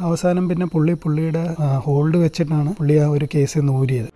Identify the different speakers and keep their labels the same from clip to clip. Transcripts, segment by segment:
Speaker 1: അവസാനം പിന്നെ പുള്ളി പുള്ളിയുടെ ഹോൾഡ് വെച്ചിട്ടാണ് പുള്ളി ആ ഒരു കേസിൽ നിന്ന് ഊരിയത്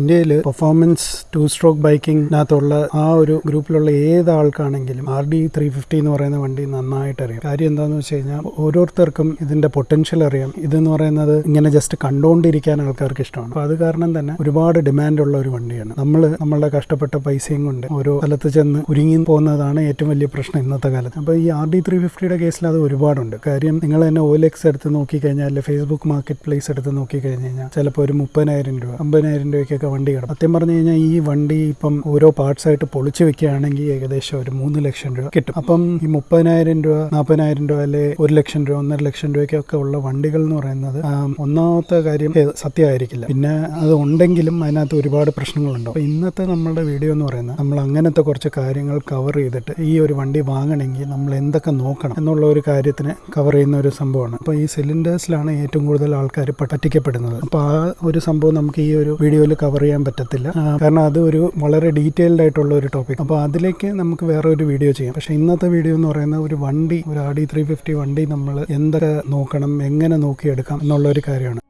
Speaker 1: ഇന്ത്യയിൽ പെർഫോമൻസ് ടു സ്ട്രോക്ക് ബൈക്കിങ്ങിനകത്തുള്ള ആ ഒരു ഗ്രൂപ്പിലുള്ള ഏത് ആൾക്കാണെങ്കിലും ആർ ഡി ത്രീ ഫിഫ്റ്റി എന്ന് പറയുന്ന വണ്ടി നന്നായിട്ട് അറിയാം കാര്യം എന്താണെന്ന് വെച്ച് കഴിഞ്ഞാൽ ഓരോരുത്തർക്കും ഇതിന്റെ പൊട്ടൻഷ്യൽ അറിയാം. ഇതെന്ന് പറയുന്നത് ഇങ്ങനെ ജസ്റ്റ് കണ്ടുകൊണ്ടിരിക്കാൻ ആൾക്കാർക്ക് ഇഷ്ടമാണ്. അപ്പോൾ അത് കാരണം തന്നെ ഒരുപാട് ഡിമാൻഡ് ഉള്ള ഒരു വണ്ടിയാണ്. നമ്മൾ നമ്മളുടെ കഷ്ടപ്പെട്ട പൈസയും കൊണ്ട് ഓരോ സ്ഥലത്ത് ചെന്ന് ഒരുങ്ങി പോകുന്നതാണ് ഏറ്റവും വലിയ പ്രശ്നം ഇന്നത്തെ കാലത്ത്. അപ്പോൾ ഈ ആർ ഡി ത്രീ ഫിഫ്റ്റിയുടെ കേസിൽ അത് ഒരുപാടുണ്ട്. കാര്യം നിങ്ങൾ തന്നെ ഓലെക്സ് എടുത്ത് നോക്കിക്കഴിഞ്ഞാൽ ഫേസ്ബുക്ക് മാർക്കറ്റ് പ്ലേസ് എടുത്ത് നോക്കിക്കഴിഞ്ഞ് കഴിഞ്ഞാൽ ചിലപ്പോൾ ഒരു മുപ്പതിനായിരം രൂപ അമ്പതിനായിരം രൂപയ്ക്കൊക്കെ വണ്ടി കിടക്കും. സത്യം പറഞ്ഞു കഴിഞ്ഞാൽ ഈ വണ്ടി ഇപ്പം ഓരോ പാർട്സ് ആയിട്ട് പൊളിച്ചു വെക്കുകയാണെങ്കിൽ ഏകദേശം ഒരു മൂന്ന് ലക്ഷം രൂപ കിട്ടും. അപ്പം ഈ മുപ്പതിനായിരം രൂപ നാൽപ്പതിനായിരം രൂപ അല്ലെ ഒരു ലക്ഷം രൂപ ഒന്നര ലക്ഷം രൂപയ്ക്കൊക്കെ ഉള്ള വണ്ടികൾ എന്ന് പറയുന്നത് ഒന്നാമത്തെ കാര്യം സത്യമായിരിക്കില്ല. പിന്നെ അത് ഉണ്ടെങ്കിലും അതിനകത്ത് ഒരുപാട് പ്രശ്നങ്ങളുണ്ടാവും. അപ്പോൾ ഇന്നത്തെ നമ്മളുടെ വീഡിയോ എന്ന് പറയുന്നത് നമ്മൾ അങ്ങനത്തെ കുറച്ച് കാര്യങ്ങൾ കവർ ചെയ്തിട്ട് ഈ ഒരു വണ്ടി വാങ്ങണമെങ്കിൽ നമ്മൾ എന്തൊക്കെ നോക്കണം എന്നുള്ള ഒരു കാര്യത്തിന് കവർ ചെയ്യുന്ന ഒരു സംഭവമാണ്. അപ്പോൾ ഈ സിലിണ്ടേഴ്സിലാണ് ഏറ്റവും കൂടുതൽ ആൾക്കാർ പറ്റിക്കപ്പെടുന്നത്. അപ്പോൾ ആ ഒരു സംഭവം നമുക്ക് ഈ ഒരു വീഡിയോയിൽ കവർ ചെയ്യാൻ പറ്റത്തില്ല. കാരണം അത് ഒരു വളരെ ഡീറ്റെയിൽഡ് ആയിട്ടുള്ള ഒരു ടോപ്പിക് അപ്പോൾ അതിലേക്ക് നമുക്ക് വേറെ ഒരു വീഡിയോ ചെയ്യാം. പക്ഷേ ഇന്നത്തെ വീഡിയോ എന്ന് പറയുന്നത് ഒരു വണ്ടി ഒരു ആർ ഡി ത്രീ ഫിഫ്റ്റി വണ്ടി നമ്മൾ എന്തൊക്കെ നോക്കണം എങ്ങനെ നോക്കിയെടുക്കാം എന്നുള്ള ഒരു കാര്യമാണ്.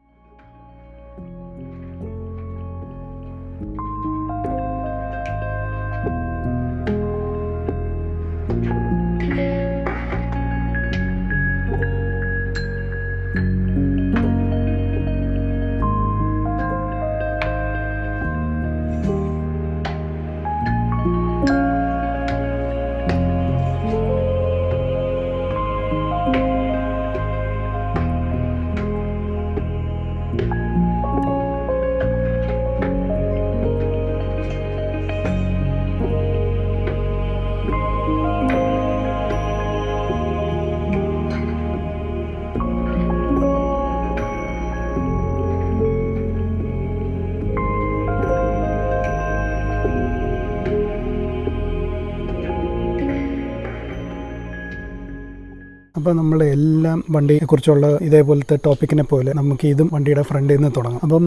Speaker 1: അപ്പോൾ നമ്മൾ എല്ലാം വണ്ടിയെ കുറിച്ചുള്ള ഇതേപോലത്തെ ടോപ്പിക്കിനെ പോലെ നമുക്ക് ഇതും വണ്ടിയുടെ ഫ്രണ്ടിൽ നിന്ന് തുടങ്ങാം. അപ്പം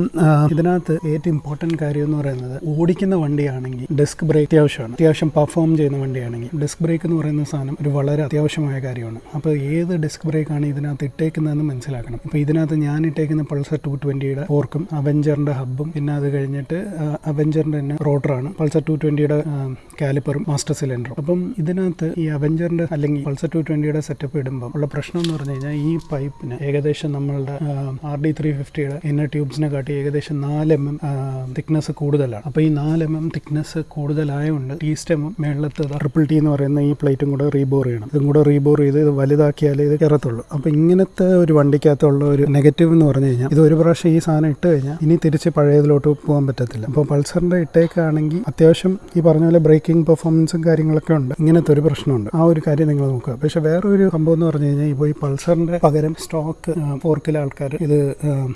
Speaker 1: ഇതിനകത്ത് ഏറ്റവും ഇമ്പോർട്ടന്റ് കാര്യം എന്ന് പറയുന്നത് ഓടിക്കുന്ന വണ്ടിയാണെങ്കിൽ ഡിസ്ക് ബ്രേക്ക് അത്യാവശ്യമാണ്. അത്യാവശ്യം പെർഫോം ചെയ്യുന്ന വണ്ടിയാണെങ്കിൽ ഡിസ്ക് ബ്രേക്ക് എന്ന് പറയുന്ന സാധനം ഒരു വളരെ അത്യാവശ്യമായ കാര്യമാണ്. അപ്പോൾ ഏത് ഡിസ്ക് ബ്രേക്കാണ് ഇതിനകത്ത് ഇട്ടേക്കുന്നതെന്ന് മനസ്സിലാക്കണം. അപ്പോൾ ഇതിനകത്ത് ഞാൻ ഇട്ടേക്കുന്ന പൾസർ ടു ട്വന്റിയുടെ ഫോർക്കും അവഞ്ചറിന്റെ ഹബ്ബും പിന്നെ അത് കഴിഞ്ഞിട്ട് അവഞ്ചറിന്റെ തന്നെ റോട്ടറാണ് പൾസർ ടു ട്വന്റിയുടെ കാലിപ്പറും മാസ്റ്റർ സിലിണ്ടറും അപ്പം ഇതിനകത്ത് ഈ അവഞ്ചറിന്റെ അല്ലെങ്കിൽ പൾസർ ടു ട്വന്റിയുടെ സെറ്റപ്പ് ഇടുമ്പോൾ ഉള്ള പ്രശ്നം എന്ന് പറഞ്ഞു കഴിഞ്ഞാൽ ഈ പൈപ്പിന് ഏകദേശം നമ്മളുടെ ആർ ഡി ത്രീ ഫിഫ്റ്റിയുടെ ഇന്നർ ട്യൂബ്സിനെ കാട്ടി ഏകദേശം നാല് എം എം തിക്നെസ് കൂടുതലാണ്. അപ്പോൾ ഈ നാല് എം എം തിക്നെസ് കൂടുതലായതുകൊണ്ട് ടീ സ്റ്റെമും മേളത്ത് ട്രിപ്പിൾ ടി എന്ന് പറയുന്ന ഈ പ്ലേറ്റും കൂടെ റീബോർ ചെയ്യണം. ഇതും കൂടെ റീബോർ ചെയ്ത് ഇത് വലുതാക്കിയാലേ ഇത് കയറത്തുള്ളൂ. അപ്പോൾ ഇങ്ങനത്തെ ഒരു വണ്ടിക്കകത്തുള്ള ഒരു നെഗറ്റീവ് എന്ന് പറഞ്ഞു കഴിഞ്ഞാൽ ഇത് ഒരു പ്രാവശ്യം ഈ സാധനം ഇട്ട് കഴിഞ്ഞാൽ ഇനി തിരിച്ച് പഴയതിലോട്ട് പോകാൻ പറ്റത്തില്ല. അപ്പോൾ പൾസറിന്റെ ഇട്ടേക്കാണെങ്കിൽ അത്യാവശ്യം ഈ പറഞ്ഞ പോലെ ബ്രേക്കിംഗ് പെർഫോമൻസും കാര്യങ്ങളൊക്കെ ഉണ്ട്. ഇങ്ങനത്തെ ഒരു പ്രശ്നമുണ്ട്. ആ ഒരു കാര്യം നിങ്ങൾ നോക്കുക. പക്ഷെ വേറൊരു സംഭവം എന്ന് പറഞ്ഞു കഴിഞ്ഞാൽ ഇപ്പോൾ ഈ പൾസറിന്റെ പകരം സ്റ്റോക്ക് ഫോർക്കിലെ ആൾക്കാർ ഇത്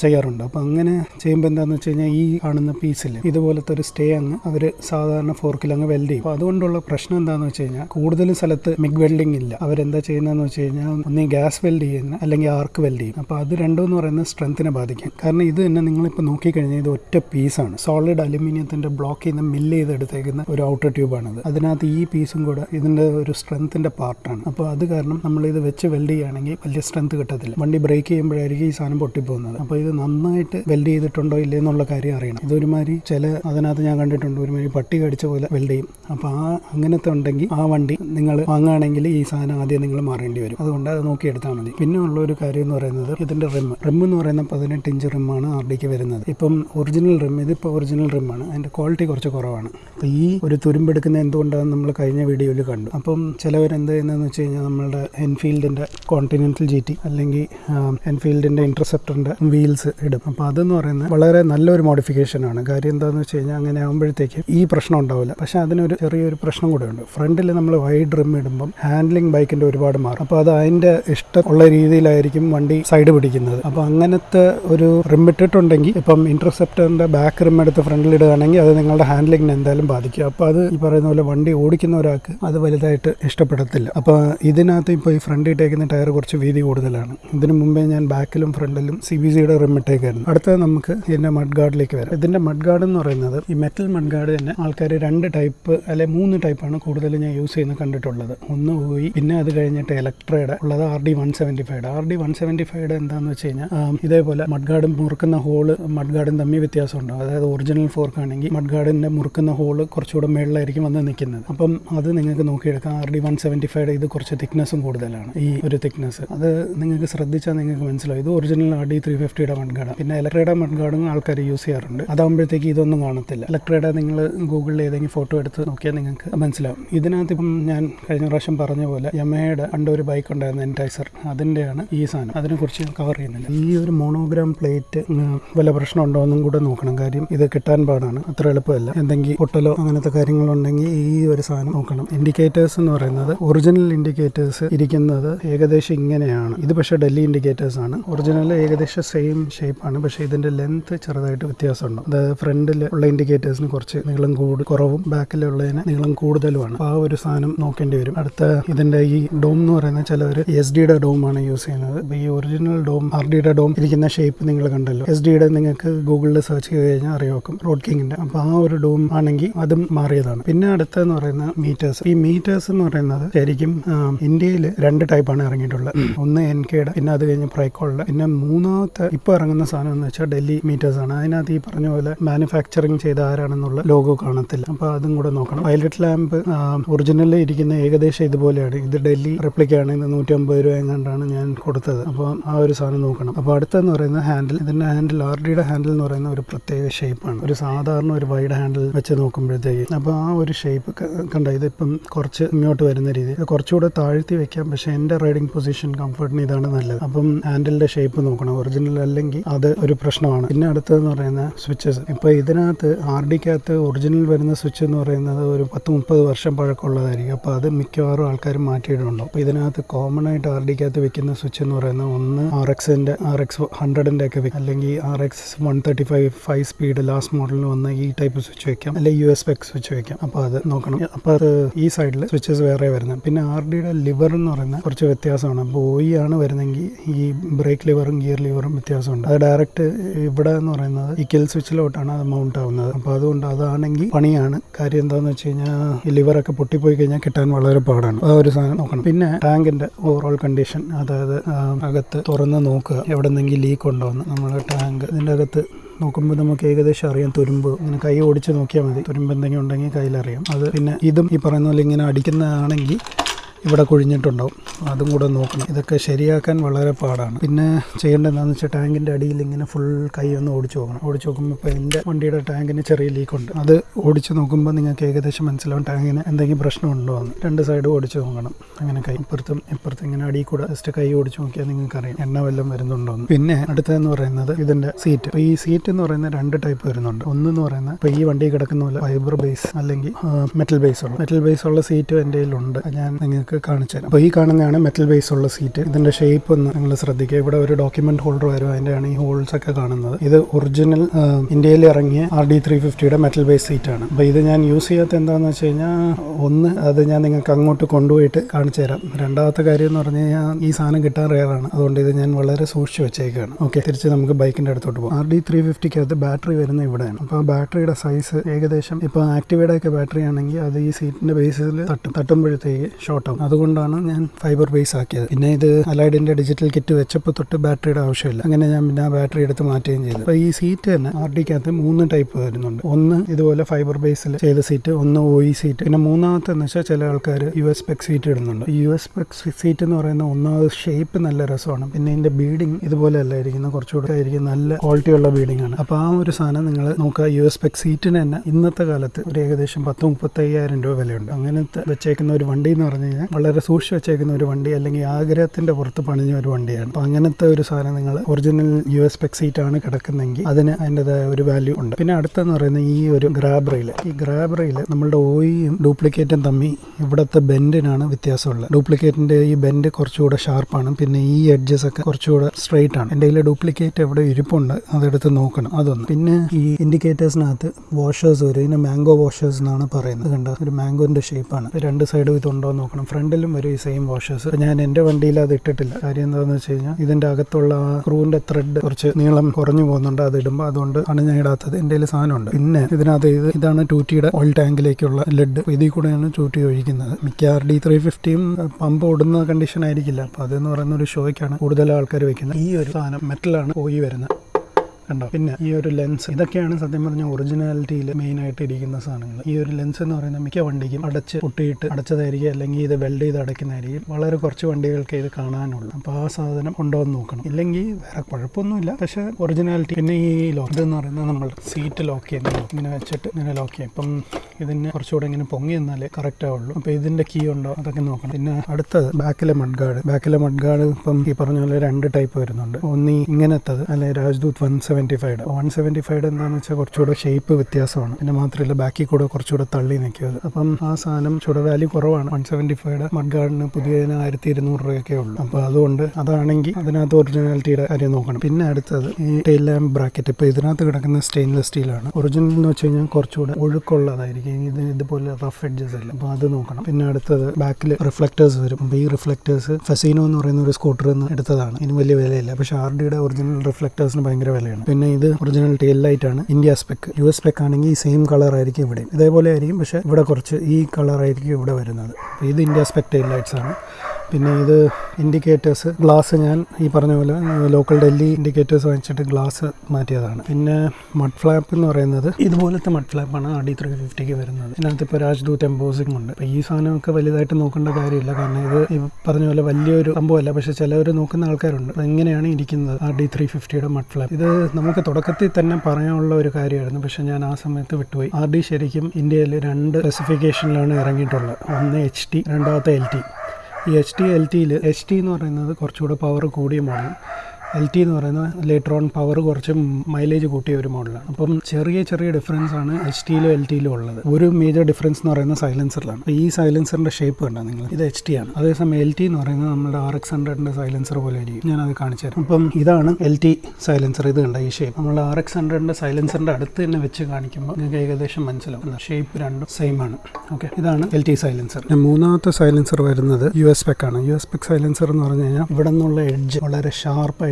Speaker 1: ചെയ്യാറുണ്ട്. അപ്പോൾ അങ്ങനെ ചെയ്യുമ്പോൾ എന്താണെന്ന് വെച്ച് കഴിഞ്ഞാൽ ഈ കാണുന്ന പീസിൽ ഇതുപോലത്തെ ഒരു സ്റ്റേ അങ്ങ് അവർ സാധാരണ ഫോർക്കിൽ അങ്ങ് വെൽഡ് ചെയ്യും. അപ്പോൾ അതുകൊണ്ടുള്ള പ്രശ്നം എന്താണെന്ന് വെച്ച് കഴിഞ്ഞാൽ കൂടുതൽ സ്ഥലത്ത് മിഗ് വെൽഡിംഗ് ഇല്ല. അവരെന്താ ചെയ്യുന്നതെന്ന് വെച്ച് കഴിഞ്ഞാൽ ഒന്നീ ഗ്യാസ് വെൽഡ് ചെയ്യുന്ന അല്ലെങ്കിൽ ആർക്ക് വെൽഡ് ചെയ്യും അപ്പോൾ അത് രണ്ടും എന്ന് പറയുന്നത് സ്ട്രെങ്ത്തിനെ ബാധിക്കും. കാരണം ഇത് തന്നെ നിങ്ങളിപ്പോൾ നോക്കിക്കഴിഞ്ഞാൽ ഇത് ഒറ്റ പീസാണ്. സോളിഡ് അലുമിനിയത്തിന്റെ ബ്ലോക്ക് ചെയ്യുന്ന മില്ല് ചെയ്തെടുത്തേക്കുന്ന ഒരു ഔട്ടർ ട്യൂബാണിത്. അതിനകത്ത് ഈ പീസും കൂടെ ഇതിന്റെ ഒരു സ്ട്രെങ്ത്തിന്റെ പാർട്ടാണ്. അപ്പോൾ അത് കാരണം നമ്മളിത് ഇത് വെൽഡ് ചെയ്യുകയാണെങ്കിൽ വലിയ സ്ട്രെങ്ത് കിട്ടത്തില്ല. വണ്ടി ബ്രേക്ക് ചെയ്യുമ്പോഴായിരിക്കും ഈ സാധനം പൊട്ടിപ്പോകുന്നത്. അപ്പോൾ ഇത് നന്നായിട്ട് വെൽഡ് ചെയ്തിട്ടുണ്ടോ ഇല്ലേ എന്നുള്ള കാര്യം അറിയണം. ഇതൊരുമാതിരി ചില അതിനകത്ത് ഞാൻ കണ്ടിട്ടുണ്ട് ഒരുമാതിരി പട്ടി കടിച്ച പോലെ വെൽഡ് ചെയ്യും. അപ്പോൾ ആ അങ്ങനത്തെ ഉണ്ടെങ്കിൽ ആ വണ്ടി നിങ്ങൾ വാങ്ങുകയാണെങ്കിൽ ഈ സാധനം ആദ്യം നിങ്ങൾ മാറേണ്ടി വരും. അതുകൊണ്ട് അത് നോക്കിയെടുത്താൽ മതി. പിന്നെ ഉള്ള ഒരു കാര്യം എന്ന് പറയുന്നത് ഇതിന്റെ റിം റിം എന്ന് പറയുന്ന പതിനെട്ട് ഇഞ്ച് റിമ്മാണ് ആർ ഡിക്ക് വരുന്നത്. ഇപ്പം ഒറിജിനൽ റിം ഇതിപ്പോൾ ഒറിജിനൽ റിമ്മാണ് അതിന്റെ ക്വാളിറ്റി കുറച്ച് കുറവാണ്. അപ്പോൾ ഈ ഒരു തുരുമ്പെടുക്കുന്ന എന്തുകൊണ്ടാണ് നമ്മൾ കഴിഞ്ഞ വീഡിയോയിൽ കണ്ടു. അപ്പം ചിലവർ എന്ത് ചെയ്യുന്നതെന്ന് വെച്ച് കഴിഞ്ഞാൽ നമ്മളുടെ എൻഫീൽഡിന്റെ ബജാജിന്റെ കോണ്ടിനെന്റൽ ജി ടി അല്ലെങ്കിൽ എൻഫീൽഡിന്റെ ഇന്റർസെപ്റ്ററിന്റെ വീൽസ് ഇടും. അപ്പോൾ അതെന്ന് പറയുന്നത് വളരെ നല്ലൊരു മോഡിഫിക്കേഷനാണ് കാര്യം എന്താണെന്ന് വെച്ച് കഴിഞ്ഞാൽ അങ്ങനെ ആകുമ്പോഴത്തേക്ക് ഈ പ്രശ്നം ഉണ്ടാവില്ല. പക്ഷേ അതിനൊരു ചെറിയൊരു പ്രശ്നം കൂടെ ഉണ്ട്. ഫ്രണ്ടിൽ നമ്മൾ വൈഡ് റിം ഇടുമ്പം ഹാൻഡ്ലിംഗ് ബൈക്കിന്റെ ഒരുപാട് മാറും. അപ്പോൾ അത് അതിന്റെ ഇഷ്ടമുള്ള രീതിയിലായിരിക്കും വണ്ടി സൈഡ് പിടിക്കുന്നത്. അപ്പോൾ അങ്ങനത്തെ ഒരു റിം ഇട്ടിട്ടുണ്ടെങ്കിൽ ഇപ്പം ഇന്റർസെപ്റ്ററിന്റെ ബാക്ക് റിം എടുത്ത് ഫ്രണ്ടിൽ ഇടുകയാണെങ്കിൽ അത് നിങ്ങളുടെ ഹാൻഡ്ലിങ്ങിനെ എന്തായാലും ബാധിക്കും. അപ്പോൾ അത് ഈ പറയുന്ന പോലെ വണ്ടി ഓടിക്കുന്ന ഒരാൾക്ക് അത് വലുതായിട്ട് ഇഷ്ടപ്പെടത്തില്ല. അപ്പോൾ ഇതിനകത്ത് ഇപ്പോൾ ഈ ഫ്രണ്ട് ഇട്ടേക്കുന്ന ടയർ കുറച്ച് വീതി കൂടുതലാണ്. ഇതിനു മുമ്പേ ഞാൻ ബാക്കിലും ഫ്രണ്ടിലും സി ബി സിയുടെ റിം ഇട്ടേക്കായിരുന്നു. അടുത്തത് നമുക്ക് ഇതിന്റെ മഡ് ഗാർഡിലേക്ക് വരാം. ഇതിന്റെ മഡ് ഗാർഡ് എന്ന് പറയുന്നത് ഈ മെറ്റൽ മഡ് ഗാർഡ് തന്നെ ആൾക്കാർ രണ്ട് ടൈപ്പ് അല്ലെ മൂന്ന് ടൈപ്പാണ് കൂടുതലും ഞാൻ യൂസ് ചെയ്യുന്നത് കണ്ടിട്ടുള്ളത്. ഒന്ന് പോയി പിന്നെ അത് കഴിഞ്ഞിട്ട് ഇലക്ട്രയുടെ ഉള്ളത് R D one seventy five R D one seventy five എന്താണെന്ന് വെച്ച് കഴിഞ്ഞാൽ ഇതേപോലെ മഡ് ഗാർഡും മുറുക്കുന്ന ഹോൾ മഡ് ഗാർഡും തമ്മിൽ വ്യത്യാസമുണ്ട്. അതായത് ഒറിജിനൽ ഫോർക്ക് ആണെങ്കിൽ മഡ് മുറുക്കുന്ന ഹോൾ കുറച്ചുകൂടെ മേളിലായിരിക്കും വന്ന് നിൽക്കുന്നത്. അപ്പം അത് നിങ്ങൾക്ക് നോക്കിയെടുക്കാം. R D one seventy five ഇത് കുറച്ച് തിക്നെസ്സും കൂടുതലാണ്. ഈ ഒരു തിക്നെസ് അത് നിങ്ങൾക്ക് ശ്രദ്ധിച്ചാൽ നിങ്ങൾക്ക് മനസ്സിലാവും. ഇത് ഒറിജിനൽ ആർ ഡി ത്രീ ഫിഫ്റ്റിയുടെ മൺഗാർഡ് പിന്നെ ഇലക്ട്രയുടെ മൺഗാർഡും ഗാർഡും ആൾക്കാർ യൂസ് ചെയ്യാറുണ്ട്. അതാകുമ്പോഴത്തേക്ക് ഇതൊന്നും കാണത്തില്ല. ഇലക്ട്രയുടെ നിങ്ങൾ ഗൂഗിളിൽ ഏതെങ്കിലും ഫോട്ടോ എടുത്ത് നോക്കിയാൽ നിങ്ങൾക്ക് മനസ്സിലാവും. ഇതിനകത്ത് ഇപ്പം ഞാൻ കഴിഞ്ഞ പ്രാവശ്യം പറഞ്ഞ പോലെ യമയുടെ പണ്ട് ഒരു ബൈക്ക് ഉണ്ടായിരുന്നു എന്റൈസർ അതിന്റെയാണ് ഈ സാധനം. അതിനെക്കുറിച്ച് കവർ ചെയ്യുന്നില്ല. ഈ ഒരു മോണോഗ്രാം പ്ലേറ്റ് വല്ല പ്രശ്നമുണ്ടോ എന്നും കൂടെ നോക്കണം. കാര്യം ഇത് കിട്ടാൻ പാടാണ്. അത്ര എളുപ്പമല്ല. എന്തെങ്കിലും പൊട്ടലോ അങ്ങനത്തെ കാര്യങ്ങളുണ്ടെങ്കിൽ ഈ ഒരു സാധനം നോക്കണം. ഇൻഡിക്കേറ്റേഴ്സ് എന്ന് പറയുന്നത് ഒറിജിനൽ ഇൻഡിക്കേറ്റേഴ്സ് ഇരിക്കുന്നത് ഏകദേശം ഇങ്ങനെയാണ്. ഇത് പക്ഷേ ഡൽഹി ഇൻഡിക്കേറ്റേഴ്സ് ആണ്. ഒറിജിനൽ ഏകദേശം സെയിം ഷേപ്പാണ് പക്ഷേ ഇതിന്റെ ലെങ്ത് ചെറുതായിട്ട് വ്യത്യാസമുണ്ട്. അതായത് ഫ്രണ്ടിൽ ഉള്ള ഇൻഡിക്കേറ്റേഴ്സിന് കുറച്ച് നീളം കൂടു കുറവും ബാക്കിലുള്ളതിന് നീളം കൂടുതലുമാണ്. ആ ഒരു സാധനം നോക്കേണ്ടി വരും. അടുത്ത ഇതിന്റെ ഈ ഡോം എന്ന് പറയുന്ന ചിലവർ എസ് ഡിയുടെ ഡോമാണ് യൂസ് ചെയ്യുന്നത്. ഈ ഒറിജിനൽ ഡോം ആർ ഡിയുടെ ഡോം ഇരിക്കുന്ന ഷേപ്പ് നിങ്ങൾ കണ്ടല്ലോ. എസ് ഡിയുടെ നിങ്ങൾക്ക് ഗൂഗിളിൽ സെർച്ച് ചെയ്ത് കഴിഞ്ഞാൽ അറിയാക്കും റോഡ് കിങ്ങിന്റെ അപ്പോൾ ആ ഒരു ഡോം ആണെങ്കിൽ അതും മാറിയതാണ്. പിന്നെ അടുത്തെന്ന് പറയുന്ന മീറ്റേഴ്സ് ഈ മീറ്റേഴ്സ് എന്ന് പറയുന്നത് ശരിക്കും ഇന്ത്യയിൽ രണ്ട് ടൈപ്പാണ് ഇറങ്ങിയിട്ടുള്ളത്. ഒന്ന് എൻ കെയുടെ പിന്നെ അത് കഴിഞ്ഞ് പ്രൈക്കോളിന്റെ പിന്നെ മൂന്നാമത്തെ ഇപ്പോൾ ഇറങ്ങുന്ന സാധനം എന്ന് വെച്ചാൽ ഡൽഹി മീറ്റേഴ്സ് ആണ്. അതിനകത്ത് ഈ പറഞ്ഞ പോലെ മാനുഫാക്ചറിങ് ചെയ്ത ആരാണെന്നുള്ള ലോഗോ കാണത്തില്ല. അപ്പോൾ അതും കൂടെ നോക്കണം. പൈലറ്റ് ലാമ്പ് ഒറിജിനലിൽ ഇരിക്കുന്ന ഏകദേശം ഇതുപോലെയാണ്. ഇത് ഡൽഹി റെപ്ലിക്കാണ് ഇത് നൂറ്റി അമ്പത് രൂപ എങ്ങാണ്ടാണ് ഞാൻ കൊടുത്തത്. അപ്പോൾ ആ ഒരു സാധനം നോക്കണം. അപ്പോൾ അടുത്തെന്ന് പറയുന്ന ഹാൻഡിൽ ഇതിന്റെ ഹാൻഡിൽ ആർ ഡിയുടെ ഹാൻഡിൽ എന്ന് പറയുന്ന ഒരു പ്രത്യേക ഷേപ്പാണ് ഒരു സാധാരണ ഒരു വൈഡ് ഹാൻഡിൽ വെച്ച് നോക്കുമ്പോഴത്തേക്ക്. അപ്പോൾ ആ ഒരു ഷേപ്പ് കണ്ട ഇതിപ്പം കുറച്ച് ഇങ്ങോട്ട് വരുന്ന രീതി. ഇത് കുറച്ചുകൂടെ താഴ്ത്തി വെക്കാം. പക്ഷേ എന്റെ റൈഡിങ് പൊസിഷൻ കംഫർട്ടിന് ഇതാണ് നല്ലത്. അപ്പം ഹാൻഡിലിന്റെ ഷേപ്പ് നോക്കണം ഒറിജിനൽ അല്ലെങ്കിൽ അത് ഒരു പ്രശ്നമാണ്. പിന്നെ അടുത്തതെന്ന് പറയുന്ന സ്വിച്ചസ്. ഇപ്പോൾ ഇതിനകത്ത് ആർ ഡിക്കകത്ത് ഒറിജിനൽ വരുന്ന സ്വിച്ച് എന്ന് പറയുന്നത് ഒരു പത്ത് മുപ്പത് വർഷം പഴക്കമുള്ളതായിരിക്കും. അപ്പോൾ അത് മിക്കവാറും ആൾക്കാർ മാറ്റിയിട്ടുണ്ടോ അപ്പോൾ ഇതിനകത്ത് കോമൺ ആയിട്ട് ആർ ഡിക്കകത്ത് വെക്കുന്ന സ്വിച്ച് എന്ന് പറയുന്നത് ഒന്ന് ആർ എക്സിന്റെ ആർ എക്സ് ഹൺഡ്രഡിന്റെ ഒക്കെ വെക്കും അല്ലെങ്കിൽ R X one thirty five five speed last മോഡലിന് വന്ന ഈ ടൈപ്പ് സ്വിച്ച് വെക്കാം. അല്ലെങ്കിൽ യു എസ് എക്സ് സ്വിച്ച് വെക്കാം. അപ്പോൾ അത് നോക്കണം. അപ്പോൾ അത് ഈ സൈഡിൽ സ്വിച്ചസ് വേറെ വരുന്നത്. പിന്നെ ആർ ഡിയുടെ ലിവർ എന്ന് പറയുന്ന കുറച്ച് വ്യത്യാസമാണ്. അപ്പോൾ ഒയി ആണ് വരുന്നെങ്കിൽ ഈ ബ്രേക്ക് ലിവറും ഗിയർ ലിവറും വ്യത്യാസമുണ്ട്. അത് ഡയറക്റ്റ് ഇവിടെ എന്ന് പറയുന്നത് ഈ കിൽ സ്വിച്ചിലോട്ടാണ് അത് മൗണ്ട് ആവുന്നത്. അപ്പോൾ അതുകൊണ്ട് അതാണെങ്കിൽ പണിയാണ്. കാര്യം എന്താണെന്ന് വെച്ച് കഴിഞ്ഞാൽ ലിവറൊക്കെ പൊട്ടിപ്പോയി കഴിഞ്ഞാൽ കിട്ടാൻ വളരെ പാടാണ്. ആ ഒരു സാധനം നോക്കണം. പിന്നെ ടാങ്കിന്റെ ഓവറോൾ കണ്ടീഷൻ അതായത് അകത്ത് തുറന്ന് നോക്കുക. എവിടെ നിന്നെങ്കിലും ലീക്ക് ഉണ്ടോ നമ്മൾ ടാങ്ക് ഇതിന്റെ അകത്ത് നോക്കുമ്പോൾ നമുക്ക് ഏകദേശം അറിയാം. തുരുമ്പ്. ഇങ്ങനെ കൈ ഓടിച്ച് നോക്കിയാൽ മതി. തുരുമ്പ് എന്തെങ്കിലും ഉണ്ടെങ്കിൽ കയ്യിലറിയാം. അത് പിന്നെ ഇതും ഈ പറയുന്ന പോലെ ഇങ്ങനെ അടിക്കുന്നതാണെങ്കിൽ ഇവിടെ കുഴിഞ്ഞിട്ടുണ്ടാവും. അതും കൂടെ നോക്കണം. ഇതൊക്കെ ശരിയാക്കാൻ വളരെ പാടാണ്. പിന്നെ ചെയ്യേണ്ടത് എന്താണെന്ന് വെച്ചാൽ ടാങ്കിന്റെ അടിയിൽ ഇങ്ങനെ ഫുൾ കൈ ഒന്ന് ഓടിച്ച് നോക്കണം. ഓടിച്ച് നോക്കുമ്പോൾ ഇപ്പോൾ എന്റെ വണ്ടിയുടെ ടാങ്കിന് ചെറിയ ലീക്കുണ്ട് അത് ഓടിച്ച് നോക്കുമ്പോൾ നിങ്ങൾക്ക് ഏകദേശം മനസ്സിലാവും ടാങ്കിന് എന്തെങ്കിലും പ്രശ്നമുണ്ടോ എന്ന്. രണ്ട് സൈഡും ഓടിച്ച് നോക്കണം. അങ്ങനെ കൈ ഇപ്പുറത്തും ഇപ്പുറത്തും ഇങ്ങനെ അടിയിൽ കൂടെ ജസ്റ്റ് കൈ ഓടിച്ച് നോക്കിയാൽ നിങ്ങൾക്ക് അറിയാം എണ്ണ വല്ലതും വരുന്നുണ്ടോ എന്ന്. പിന്നെ അടുത്തതെന്ന് പറയുന്നത് ഇതിന്റെ സീറ്റ് ഈ സീറ്റ് എന്ന് പറയുന്ന രണ്ട് ടൈപ്പ് വരുന്നുണ്ട്. ഒന്നെന്ന് പറയുന്നത് ഇപ്പോൾ ഈ വണ്ടി കിടക്കുന്ന പോലെ ഫൈബർ ബേസ് അല്ലെങ്കിൽ മെറ്റൽ ബേസ് ഉള്ള. മെറ്റൽ ബേസ് ഉള്ള സീറ്റും എന്റെ കയ്യിലുണ്ട്. ഞാൻ നിങ്ങൾക്ക് കാണിച്ചു തരാം. അപ്പോൾ ഈ കാണുന്നതാണ് മെറ്റൽ ബേസ് ഉള്ള സീറ്റ് ഇതിന്റെ ഷേപ്പ് ഒന്ന് നിങ്ങൾ ശ്രദ്ധിക്കുക. ഇവിടെ ഒരു ഡോക്യുമെന്റ് ഹോൾഡർ വരും. അതിന്റെയാണ് ഈ ഹോൾസ് ഒക്കെ കാണുന്നത്. ഇത് ഒറിജിനൽ ഇന്ത്യയിൽ ഇറങ്ങിയ ആർ ഡി ത്രീ ഫിഫ്റ്റിയുടെ മെറ്റൽ ബേസ് സീറ്റ് ആണ്. അപ്പോൾ ഇത് ഞാൻ യൂസ് ചെയ്യാത്ത എന്താണെന്ന് വെച്ച് കഴിഞ്ഞാൽ ഒന്ന് അത് ഞാൻ നിങ്ങൾക്ക് അങ്ങോട്ട് കൊണ്ടുപോയിട്ട് കാണിച്ചു തരാം. രണ്ടാമത്തെ കാര്യം എന്ന് പറഞ്ഞു കഴിഞ്ഞാൽ ഈ സാധനം കിട്ടാൻ റെയറാണ് അതുകൊണ്ട് ഇത് ഞാൻ വളരെ സൂക്ഷിച്ച് വെച്ചേക്കാണ്. ഓക്കെ തിരിച്ച് നമുക്ക് ബൈക്കിന്റെ അടുത്തോട്ട് പോകാം ആർ ഡി ത്രീ ഫിഫ്റ്റിക്കകത്ത് ബാറ്ററി വരുന്ന ഇവിടെയാണ്. അപ്പോൾ ആ ബാറ്ററിയുടെ സൈസ് ഏകദേശം ഇപ്പോൾ ആക്ടിവയുടെ ഒക്കെ ബാറ്ററി ആണെങ്കിൽ അത് ഈ സീറ്റിന്റെ ബേസിൽ തട്ടും. തട്ടുമ്പോഴത്തേക്ക് ഷോർട്ട് ആവും. അതുകൊണ്ടാണ് ഞാൻ ഫൈബർ ബേസ് ആക്കിയത്. പിന്നെ ഇത് അലൈഡിന്റെ ഡിജിറ്റൽ കിറ്റ് വെച്ചപ്പോൾ തൊട്ട് ബാറ്ററിയുടെ ആവശ്യമില്ല. അങ്ങനെ ഞാൻ പിന്നെ ആ ബാറ്ററി എടുത്ത് മാറ്റുകയും ചെയ്തു. അപ്പോൾ ഈ സീറ്റ് തന്നെ ആർ ഡിക്കകത്ത് മൂന്ന് ടൈപ്പ് വരുന്നുണ്ട്. ഒന്ന് ഇതുപോലെ ഫൈബർ ബേസിൽ ചെയ്ത സീറ്റ് ഒന്ന് ഒ ഇ സീറ്റ് പിന്നെ മൂന്നാമത്തെ എന്ന് വെച്ചാൽ ചില ആൾക്കാർ യു എസ് പെക് സീറ്റ് ഇടുന്നുണ്ട്. ഈ യു എസ് പെക് സീറ്റ് എന്ന് പറയുന്ന ഒന്നാമത് ഷേപ്പ് നല്ല രസമാണ്. പിന്നെ ഇതിന്റെ ബീഡിങ് ഇതുപോലെ അല്ല ഇരിക്കുന്നത്. കുറച്ചുകൂടെ ആയിരിക്കും നല്ല ക്വാളിറ്റി ഉള്ള ബീഡിംഗ് ആണ്. അപ്പോൾ ആ ഒരു സാധനം നിങ്ങൾ നോക്കുക യു എസ് പെക് സീറ്റിന് തന്നെ ഇന്നത്തെ കാലത്ത് ഒരു ഏകദേശം പത്ത് മുപ്പത്തയ്യായിരം രൂപ വിലയുണ്ട്. അങ്ങനത്തെ വെച്ചേക്കുന്ന ഒരു വണ്ടി എന്ന് പറഞ്ഞു കഴിഞ്ഞാൽ വളരെ സൂക്ഷിച്ച് വെച്ചേക്കുന്ന ഒരു വണ്ടി അല്ലെങ്കിൽ ആഗ്രഹത്തിന്റെ പുറത്ത് പണിഞ്ഞ ഒരു വണ്ടിയാണ്. അപ്പോൾ അങ്ങനത്തെ ഒരു സാധനം നിങ്ങൾ original U S spec seat ആണ് കിടക്കുന്നെങ്കിൽ അതിന് അതിന്റെതായ ഒരു വാല്യൂ ഉണ്ട്. പിന്നെ അടുത്തെന്ന് പറയുന്നത് ഈ ഒരു ഗ്രാബ് റെയിൽ ഈ ഗ്രാബ് റെയിൽ നമ്മളുടെ ഓയിയും ഡ്യൂപ്ലിക്കേറ്റും തമ്മിൽ ഇവിടുത്തെ ബെൻഡിനാണ് വ്യത്യാസമുള്ളത്. ഡ്യൂപ്ലിക്കേറ്റിന്റെ ഈ ബെൻഡ് കുറച്ചുകൂടെ ഷാർപ്പാണ് പിന്നെ ഈ എഡ്ജസ് ഒക്കെ കുറച്ചുകൂടെ സ്ട്രെയിറ്റ് ആണ്. എന്റെ ഡ്യൂപ്ലിക്കേറ്റ് എവിടെ ഇരിപ്പുണ്ട് അതെടുത്ത് നോക്കണം. അതൊന്ന്. പിന്നെ ഈ ഇൻഡിക്കേറ്റേഴ്സിനകത്ത് വാഷേഴ്സ് വരും. ഇതിന് മാംഗോ വാഷേഴ്സ് എന്നാണ് പറയുന്നത്. കണ്ട? ഒരു മാംഗോന്റെ ഷേപ്പാണ് രണ്ട് സൈഡും ഇതുണ്ടോ നോക്കണം. ഫ്രണ്ടിലും വരും ഈ സെയിം വാഷേഴ്സ് ഞാൻ എന്റെ വണ്ടിയിൽ അത് ഇട്ടിട്ടില്ല. കാര്യം എന്താണെന്ന് വെച്ച് കഴിഞ്ഞാൽ ഇതിന്റെ അകത്തുള്ള ആ സ്ക്രൂവിന്റെ ത്രെഡ് കുറച്ച് നീളം കുറഞ്ഞു പോകുന്നുണ്ട്. അത് ഇടുമ്പോൾ അതുകൊണ്ട് ആണ് ഞാൻ ഇടാത്തത്. എന്റെ സാധനം സാധനമുണ്ട്. പിന്നെ ഇതിനകത്ത് ഇത് ഇതാണ് ടൂറ്റിയുടെ ഓയിൽ ടാങ്കിലേക്കുള്ള ലെഡ് ഇതിൽ കൂടെയാണ് ടൂറ്റി ഒഴിക്കുന്നത്. മിക്ക ആർ ഡി ത്രീ ഫിഫ്റ്റിയും പമ്പ് ഓടുന്ന കണ്ടീഷൻ ആയിരിക്കില്ല. അപ്പോൾ അതെന്ന് പറയുന്ന ഒരു ഷോയ്ക്കാണ് കൂടുതൽ ആൾക്കാർ വെക്കുന്നത്. ഈ ഒരു സാധനം മെറ്റലാണ് പോയി വരുന്നത്. കണ്ടോ? പിന്നെ ഈ ഒരു ലെൻസ് ഇതൊക്കെയാണ് സത്യം പറഞ്ഞ ഒറിജിനാലിറ്റിയിൽ മെയിൻ ആയിട്ട് ഇരിക്കുന്ന സാധനങ്ങൾ ഈ ഒരു ലെൻസ് എന്ന് പറയുന്ന മിക്ക വണ്ടിക്കും അടച്ച് പൊട്ടിയിട്ട് അടച്ചതായിരിക്കും അല്ലെങ്കിൽ ഇത് വെൽഡ് ചെയ്ത് അടയ്ക്കുന്നതായിരിക്കും. വളരെ കുറച്ച് വണ്ടികൾക്ക് ഇത് കാണാനുള്ളൂ. അപ്പോൾ ആ സാധനം ഉണ്ടോ എന്ന് നോക്കണം. ഇല്ലെങ്കിൽ വേറെ കുഴപ്പമൊന്നുമില്ല. പക്ഷെ ഒറിജിനാലിറ്റി പിന്നെ ഈ ലോക്ക് എന്ന് പറയുന്നത് നമ്മൾ സീറ്റ് ലോക്ക് ചെയ്യുന്ന ഇങ്ങനെ വെച്ചിട്ട് ഇങ്ങനെ ലോക്ക് ചെയ്യും. അപ്പം ഇതിന് കുറച്ചുകൂടെ ഇങ്ങനെ പൊങ്ങി നിന്നാലേ കറക്റ്റ് ആവുള്ളൂ. അപ്പോൾ ഇതിന്റെ കീ ഉണ്ടോ അതൊക്കെ നോക്കണം. പിന്നെ അടുത്തത് ബാക്കിലെ മഡ്ഗാർഡ് ബാക്കിലെ മഡ്ഗാർഡ് ഇപ്പം ഈ പറഞ്ഞ പോലെ രണ്ട് ടൈപ്പ് വരുന്നുണ്ട്. ഒന്ന് ഇങ്ങനത്തത് അല്ലെ Rajdoot one seventy five one seventy five എന്താണെന്ന് വെച്ചാൽ കുറച്ചുകൂടെ ഷേപ്പ് വ്യത്യാസമാണ്. പിന്നെ മാത്രമല്ല ബാക്കി കൂടെ കുറച്ചുകൂടെ തള്ളി നിൽക്കുന്നത്. അപ്പം ആ സാധനം ചുട വാല്യൂ കുറവാണ്. വൺ സെവന്റി ഫൈവ് മഡ് ഗാർഡിന് പുതിയതിന് ആയിരത്തി ഇരുന്നൂറ് രൂപയൊക്കെ ഉള്ളൂ. അപ്പോൾ അതുകൊണ്ട് അതാണെങ്കിൽ അതിനകത്ത് ഒറിജിനാലിറ്റിയുടെ കാര്യം നോക്കണം. പിന്നെ അടുത്തത് ഈ ടെയിൽ ലാമ്പ് ബ്രാക്കറ്റ് ഇപ്പോൾ ഇതിനകത്ത് കിടക്കുന്ന സ്റ്റെയിൻലെസ് സ്റ്റീലാണ് ഒറിജിനൽ എന്ന് വെച്ച് കഴിഞ്ഞാൽ കുറച്ചുകൂടെ ഒഴുക്കുള്ളതായിരിക്കും. ഇത് ഇതുപോലെ റഫ് എഡ്ജസ് അല്ല. അപ്പോൾ അത് നോക്കണം. പിന്നെ അടുത്തത് ബാക്കിൽ റിഫ്ലക്റ്റേഴ്സ് വരും. അപ്പോൾ ഈ റിഫ്ലക്റ്റേഴ്സ് ഫസീനോ എന്ന് പറയുന്ന ഒരു സ്കൂട്ടറിൽ നിന്ന് എടുത്തതാണ്. ഇതിന് വലിയ വിലയില്ല. പക്ഷേ ആർ ഡിയുടെ ഒറിജിനൽ റിഫ്ലക്റ്റേഴ്സിന് ഭയങ്കര വിലയാണ്. പിന്നെ ഇത് ഒറിജിനൽ ടെയിൽ ലൈറ്റ് ആണ്. India spec U S spec ആണെങ്കിൽ സെയിം കളർ ആയിരിക്കും ഇവിടെ. ഇതേപോലെ ആയിരിക്കും. പക്ഷേ ഇവിടെ കുറച്ച് ഈ കളർ ആയിരിക്കും ഇവിടെ വരുന്നത്. ഇത് ഇന്ത്യ സ്പെക്ക് ടെയിൽ ലൈറ്റ്സ് ആണ്. പിന്നെ ഇത് ഇൻഡിക്കേറ്റേഴ്സ് ഗ്ലാസ് ഞാൻ ഈ പറഞ്ഞ പോലെ ലോക്കൽ ഡൽഹി ഇൻഡിക്കേറ്റേഴ്സ് വാങ്ങിച്ചിട്ട് ഗ്ലാസ് മാറ്റിയതാണ്. പിന്നെ മഡ് ഫ്ലാപ്പ് എന്ന് പറയുന്നത് ഇതുപോലത്തെ മഡ് ഫ്ലാപ്പാണ് ആർ ഡി ത്രീ ഫിഫ്റ്റിക്ക് വരുന്നത്. ഇതിനകത്ത് ഇപ്പോൾ രാജ്ദൂത് എംബോസിംഗ് ഉണ്ട്. അപ്പോൾ ഈ സാധനമൊക്കെ വലുതായിട്ട് നോക്കേണ്ട കാര്യമില്ല. കാരണം ഇത് ഈ പറഞ്ഞ പോലെ വലിയൊരു സംഭവമല്ല. പക്ഷെ ചിലവർ നോക്കുന്ന ആൾക്കാരുണ്ട്. എങ്ങനെയാണ് ഇരിക്കുന്നത് ആർ ഡി ത്രീ ഫിഫ്റ്റിയുടെ മഡ് ഫ്ലാപ്പ് ഇത് നമുക്ക് തുടക്കത്തിൽ തന്നെ പറയാനുള്ള ഒരു കാര്യമായിരുന്നു. പക്ഷെ ഞാൻ ആ സമയത്ത് വിട്ടുപോയി. ആർ ഡി ശരിക്കും ഇന്ത്യയിൽ രണ്ട് സ്പെസിഫിക്കേഷനിലാണ് ഇറങ്ങിയിട്ടുള്ളത്. ഒന്ന് എച്ച് ടി രണ്ടാമത്തെ എൽ ടി ഈ എച്ച് ടി എൽ ടിയിൽ എച്ച് ടി എന്ന് പറയുന്നത് കുറച്ചുകൂടെ പവർ കൂടിയ മോഡൽ എൽ ടി എന്ന് പറയുന്നത് ലേറ്റർ ഓൺ പവർ കുറച്ച് മൈലേജ് കൂട്ടിയ ഒരു മോഡലാണ് അപ്പം ചെറിയ ചെറിയ ഡിഫറൻസ് ആണ് എച്ച് ടിയിലും എൽ ടിയിലും ഉള്ളത്. ഒരു മേജർ ഡിഫറൻസ് എന്ന് പറയുന്നത് സൈലൻസറിലാണ് ഈ സൈലൻസറിന്റെ ഷേപ്പ് കണ്ടോ നിങ്ങൾ? ഇത് എച്ച് ടി ആണ്. അതേസമയം എൽ ടി എന്ന് പറയുന്നത് നമ്മുടെ ആർ എക്സ് ഹൺഡ്രഡിന്റെ സൈലൻസർ പോലെ ആയിരിക്കും. ഞാൻ അത് കാണിച്ചു തരാം. അപ്പം ഇതാണ് എൽ ടി സൈലൻസർ ഇത് കണ്ട ഈ ഷേപ്പ് നമ്മൾ ആർ എക്സ് ഹൺഡ്രഡിന്റെ സൈലൻസറിന്റെ അടുത്ത് തന്നെ വെച്ച് കാണിക്കുമ്പോൾ നിങ്ങൾക്ക് ഏകദേശം മനസ്സിലാവും. ഷേപ്പ് രണ്ടും സെയിം ആണ്. ഓക്കെ ഇതാണ് എൽ ടി സൈലൻസർ മൂന്നാമത്തെ സൈലൻസർ വരുന്നത് യു എസ് പെക്കാണ് യു എസ് പെക്ക് സൈലൻസർ എന്ന് പറഞ്ഞു കഴിഞ്ഞാൽ ഇവിടെ നിന്നുള്ള എഡ്ജ് വളരെ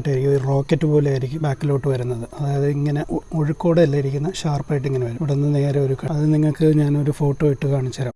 Speaker 1: ഷാർപ്പായിട്ടായിരിക്കും റോക്കറ്റ് പോലെ ആയിരിക്കും ബാക്കിലോട്ട് വരുന്നത്. അതായത് ഇങ്ങനെ ഒഴുക്കോടെ ഇരിക്കുന്ന ഷാർപ്പായിട്ട് ഇങ്ങനെ വരും. ഇവിടെ നിന്ന് നേരെ ഒരു അത് നിങ്ങൾക്ക് ഞാനൊരു ഫോട്ടോ ഇട്ട് കാണിച്ചു തരാം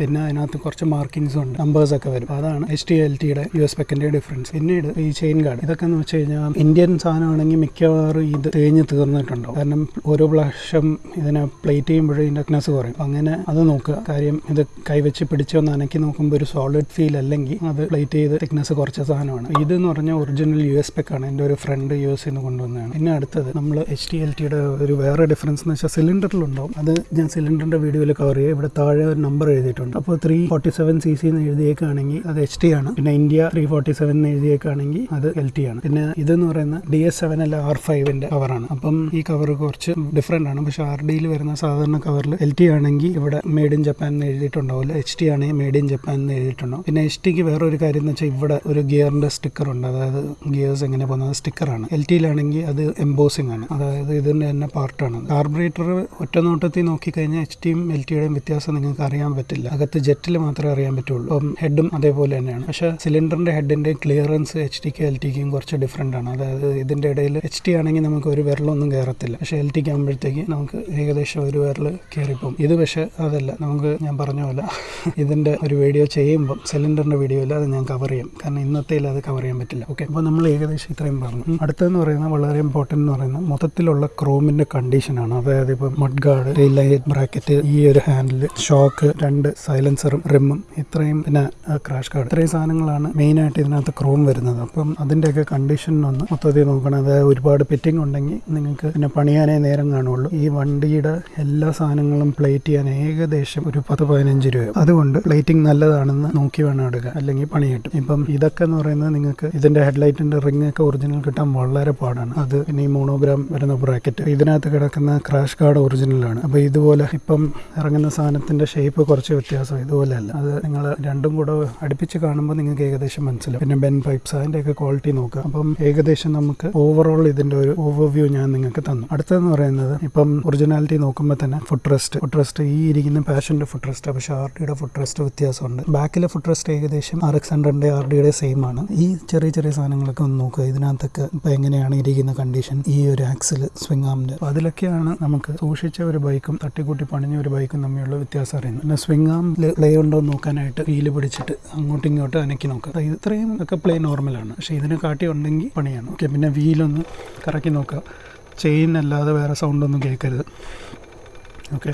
Speaker 1: പിന്നെ അതിനകത്ത് കുറച്ച് മാർക്കിങ്സ് ഉണ്ട്. നമ്പേഴ്സ് ഒക്കെ വരും. അതാണ് എച്ച് ടി എൽ ടിയുടെ യു എസ് പെക്കിന്റെ ഡിഫറൻസ് പിന്നീട് ഈ ചെയിൻ ഗാർഡ് ഇതൊക്കെ എന്ന് വെച്ച് കഴിഞ്ഞാൽ ഇന്ത്യൻ സാധനമാണെങ്കിൽ മിക്കവാറും ഇത് തേഞ്ഞ് തീർന്നിട്ടുണ്ടോ കാരണം ഓരോ പ്രാവശ്യം ഇതിനെ പ്ലേറ്റ് ചെയ്യുമ്പോഴും ഇതിന്റെ തിക്നെസ് കുറയും. അങ്ങനെ അത് നോക്കുക. കാര്യം ഇത് കൈവച്ച് പിടിച്ചൊന്ന് അനക്കി നോക്കുമ്പോൾ ഒരു സോളിഡ് ഫീൽ അല്ലെങ്കിൽ അത് പ്ലേറ്റ് ചെയ്ത് തിക്നെസ് കുറച്ച സാധനമാണ്. ഇത് എന്ന് പറഞ്ഞാൽ ഒറിജിനൽ യു എസ് പെക്കാണ് എന്റെ ഒരു ഫ്രണ്ട് യു എസ് നിന്ന് കൊണ്ടുവന്നതാണ്. പിന്നെ അടുത്തത് നമ്മൾ എച്ച് ടി എൽ ടിയുടെ ഒരു വേറെ ഡിഫറൻസ് എന്ന് വെച്ചാൽ സിലിണ്ടറിലുണ്ടാവും അത് ഞാൻ സിലിണ്ടറിന്റെ വീഡിയോയിൽ കവർ ചെയ്യുക ഇവിടെ താഴെ ഒരു നമ്പർ എഴുതിയിട്ടുണ്ട്. അപ്പോൾ three forty seven C C എന്ന് എഴുതിയേക്കാണെങ്കിൽ അത് എച്ച് ടി ആണ്. പിന്നെ ഇന്ത്യ ത്രീ ഫോർട്ടി സെവൻ എന്ന് എഴുതിയേക്കാണെങ്കിൽ അത് എൽ ടി ആണ്. പിന്നെ ഇതെന്ന് പറയുന്ന ഡി എസ് സെവൻ അല്ല ആർ ഫൈവിന്റെ കവറാണ് അപ്പം ഈ കവർ കുറച്ച് ഡിഫറെന്റ് ആണ്. പക്ഷെ ആർ ഡിയിൽ വരുന്ന സാധാരണ കവറിൽ എൽ ടി ആണെങ്കിൽ ഇവിടെ മെയ്ഡ് ഇൻ ജപ്പാൻ എന്ന് എഴുതിയിട്ടുണ്ടാവില്ല എച്ച് ടി ആണെങ്കിൽ മെയ്ഡ് ഇൻ ജപ്പാൻ എന്ന് എഴുതിയിട്ടുണ്ടാവും പിന്നെ എച്ച് ടിക്ക് വേറെ ഒരു കാര്യം എന്ന് വെച്ചാൽ ഇവിടെ ഒരു ഗിയറിന്റെ സ്റ്റിക്കർ ഉണ്ട്. അതായത് ഗിയേഴ്സ് എങ്ങനെ പോകുന്നത് സ്റ്റിക്കറാണ് എൽ ടിയിലാണെങ്കിൽ അത് എംബോസിംഗ് ആണ്. അതായത് ഇതിന്റെ തന്നെ പാർട്ടാണ് കാർബറേറ്റർ ഒറ്റ നോട്ടത്തിൽ നോക്കിക്കഴിഞ്ഞാൽ എച്ച് ടിയും എൽ ടിയുടെയും വ്യത്യാസം നിങ്ങൾക്ക് അറിയാൻ പറ്റില്ല. അകത്ത് ജെറ്റിൽ മാത്രമേ അറിയാൻ പറ്റുള്ളൂ. അപ്പം ഹെഡും അതേപോലെ തന്നെയാണ്. പക്ഷെ സിലിണ്ടറിന്റെ ഹെഡിന്റെ ക്ലിയറൻസ് എച്ച് ടിക്ക് എൽ ടിക്കും കുറച്ച് ഡിഫറെന്റ് ആണ്. അതായത് ഇതിന്റെ ഇടയിൽ എച്ച് ടി ആണെങ്കിൽ നമുക്ക് ഒരു വിരലൊന്നും കയറത്തില്ല. പക്ഷെ എൽ ടിക്ക് ആകുമ്പോഴത്തേക്ക് നമുക്ക് ഏകദേശം ഒരു വിരൽ കയറിപ്പോകും. ഇത് പക്ഷെ അതല്ല. നമുക്ക് ഞാൻ പറഞ്ഞ പോലെ ഇതിന്റെ ഒരു വീഡിയോ ചെയ്യുമ്പോൾ സിലിണ്ടറിന്റെ വീഡിയോയിൽ അത് ഞാൻ കവർ ചെയ്യും. കാരണം ഇന്നത്തേൽ അത് കവർ ചെയ്യാൻ പറ്റില്ല. ഓക്കെ അപ്പോൾ നമ്മൾ ഏകദേശം ഇത്രയും പറഞ്ഞു. അടുത്തെന്ന് പറയുന്നത് വളരെ ഇമ്പോർട്ടന്റ് എന്ന് പറയുന്നത് മൊത്തത്തിലുള്ള ക്രോമിന്റെ കണ്ടീഷനാണ് അതായത് ഇപ്പോൾ മഡ് ഗാർഡ് ലൈറ്റ് ബ്രാക്കറ്റ് ഈ ഒരു ഹാൻഡിൽ ഷോക്ക് രണ്ട് സൈലൻസറും റിമ്മും ഇത്രയും പിന്നെ ക്രാഷ് കാർഡ് ഇത്രയും സാധനങ്ങളാണ് മെയിൻ ആയിട്ട് ഇതിനകത്ത് ക്രോം വരുന്നത്. അപ്പം അതിന്റെയൊക്കെ കണ്ടീഷൻ ഒന്ന് മൊത്തത്തിൽ നോക്കണം. അതായത് ഒരുപാട് പെറ്റിംഗ് ഉണ്ടെങ്കിൽ നിങ്ങൾക്ക് പിന്നെ പണിയാനേ നേരം കാണുള്ളൂ. ഈ വണ്ടിയുടെ എല്ലാ സാധനങ്ങളും പ്ലേറ്റ് ചെയ്യാൻ ഏകദേശം ഒരു പത്ത് പതിനഞ്ച് രൂപ. അതുകൊണ്ട് പ്ലേറ്റിംഗ് നല്ലതാണെന്ന് നോക്കി വേണം എടുക്കുക അല്ലെങ്കിൽ പണി കിട്ടും. ഇപ്പം ഇതൊക്കെ എന്ന് പറയുന്നത് നിങ്ങൾക്ക് ഇതിന്റെ ഹെഡ്ലൈറ്റിന്റെ റിംഗ് ഒക്കെ ഒറിജിനൽ കിട്ടാൻ വളരെ പാടാണ്. അത് പിന്നെ ഈ മോണോഗ്രാം വരുന്ന ബ്രാക്കറ്റ് ഇതിനകത്ത് കിടക്കുന്ന ക്രാഷ് കാർഡ് ഒറിജിനലാണ് അപ്പോൾ ഇതുപോലെ ഇപ്പം ഇറങ്ങുന്ന സാധനത്തിന്റെ ഷേപ്പ് കുറച്ച് വ്യത്യാസം ഇതുപോലെയല്ല. അത് നിങ്ങൾ രണ്ടും കൂടെ അടുപ്പിച്ച് കാണുമ്പോൾ നിങ്ങൾക്ക് ഏകദേശം മനസ്സിലാവും. പിന്നെ ബെൻ പൈപ്സ് അതിന്റെയൊക്കെ ക്വാളിറ്റി നോക്കുക. അപ്പം ഏകദേശം നമുക്ക് ഓവറോൾ ഇതിന്റെ ഒരു ഓവർവ്യൂ ഞാൻ നിങ്ങൾക്ക് തന്നു. അടുത്തതെന്ന് പറയുന്നത് ഇപ്പം ഒറിജിനാലിറ്റി നോക്കുമ്പോൾ തന്നെ ഫുഡ് റെസ്റ്റ് ഫുഡ് റെസ്റ്റ് ഈ ഇരിക്കുന്ന പാഷന്റെ ഫുഡ് റെസ്റ്റ് പക്ഷേ ആർ ഡിയുടെ ഫുഡ് റെസ്റ്റ് വ്യത്യാസമുണ്ട്. ബാക്കിലെ ഫുഡ് റെസ്റ്റ് ഏകദേശം ആർ എക്സ് ഹൺഡ്രഡിന്റെ ആർ ഡിയുടെ സെയിം ആണ്. ഈ ചെറിയ ചെറിയ സാധനങ്ങളൊക്കെ ഒന്ന് നോക്കുക. ഇതിനകത്തൊക്കെ ഇപ്പം എങ്ങനെയാണ് ഇരിക്കുന്ന കണ്ടീഷൻ ഈ ഒരു ആക്സിൽ സ്വിംഗ് അപ്പോൾ അതിലൊക്കെയാണ് നമുക്ക് സൂക്ഷിച്ച ഒരു ബൈക്കും തട്ടിക്കൂട്ടി പണിഞ്ഞ ഒരു ബൈക്കും തമ്മിലുള്ള വ്യത്യാസം അറിയുന്നത്. പിന്നെ സ്വിംഗ് പ്ലേ ഉണ്ടോ എന്ന് നോക്കാനായിട്ട് വീൽ പിടിച്ചിട്ട് അങ്ങോട്ടും ഇങ്ങോട്ടും അനക്കി അപ്പോൾ ഇത്രയും ഒക്കെ പ്ലേ നോർമലാണ് പക്ഷേ ഇതിനെ കാട്ടി ഉണ്ടെങ്കിൽ പണിയാണ്. ഓക്കെ പിന്നെ വീലൊന്ന് കറക്കി നോക്കുക ചെയിൻ അല്ലാതെ വേറെ സൗണ്ടൊന്നും കേൾക്കരുത്. ഓക്കെ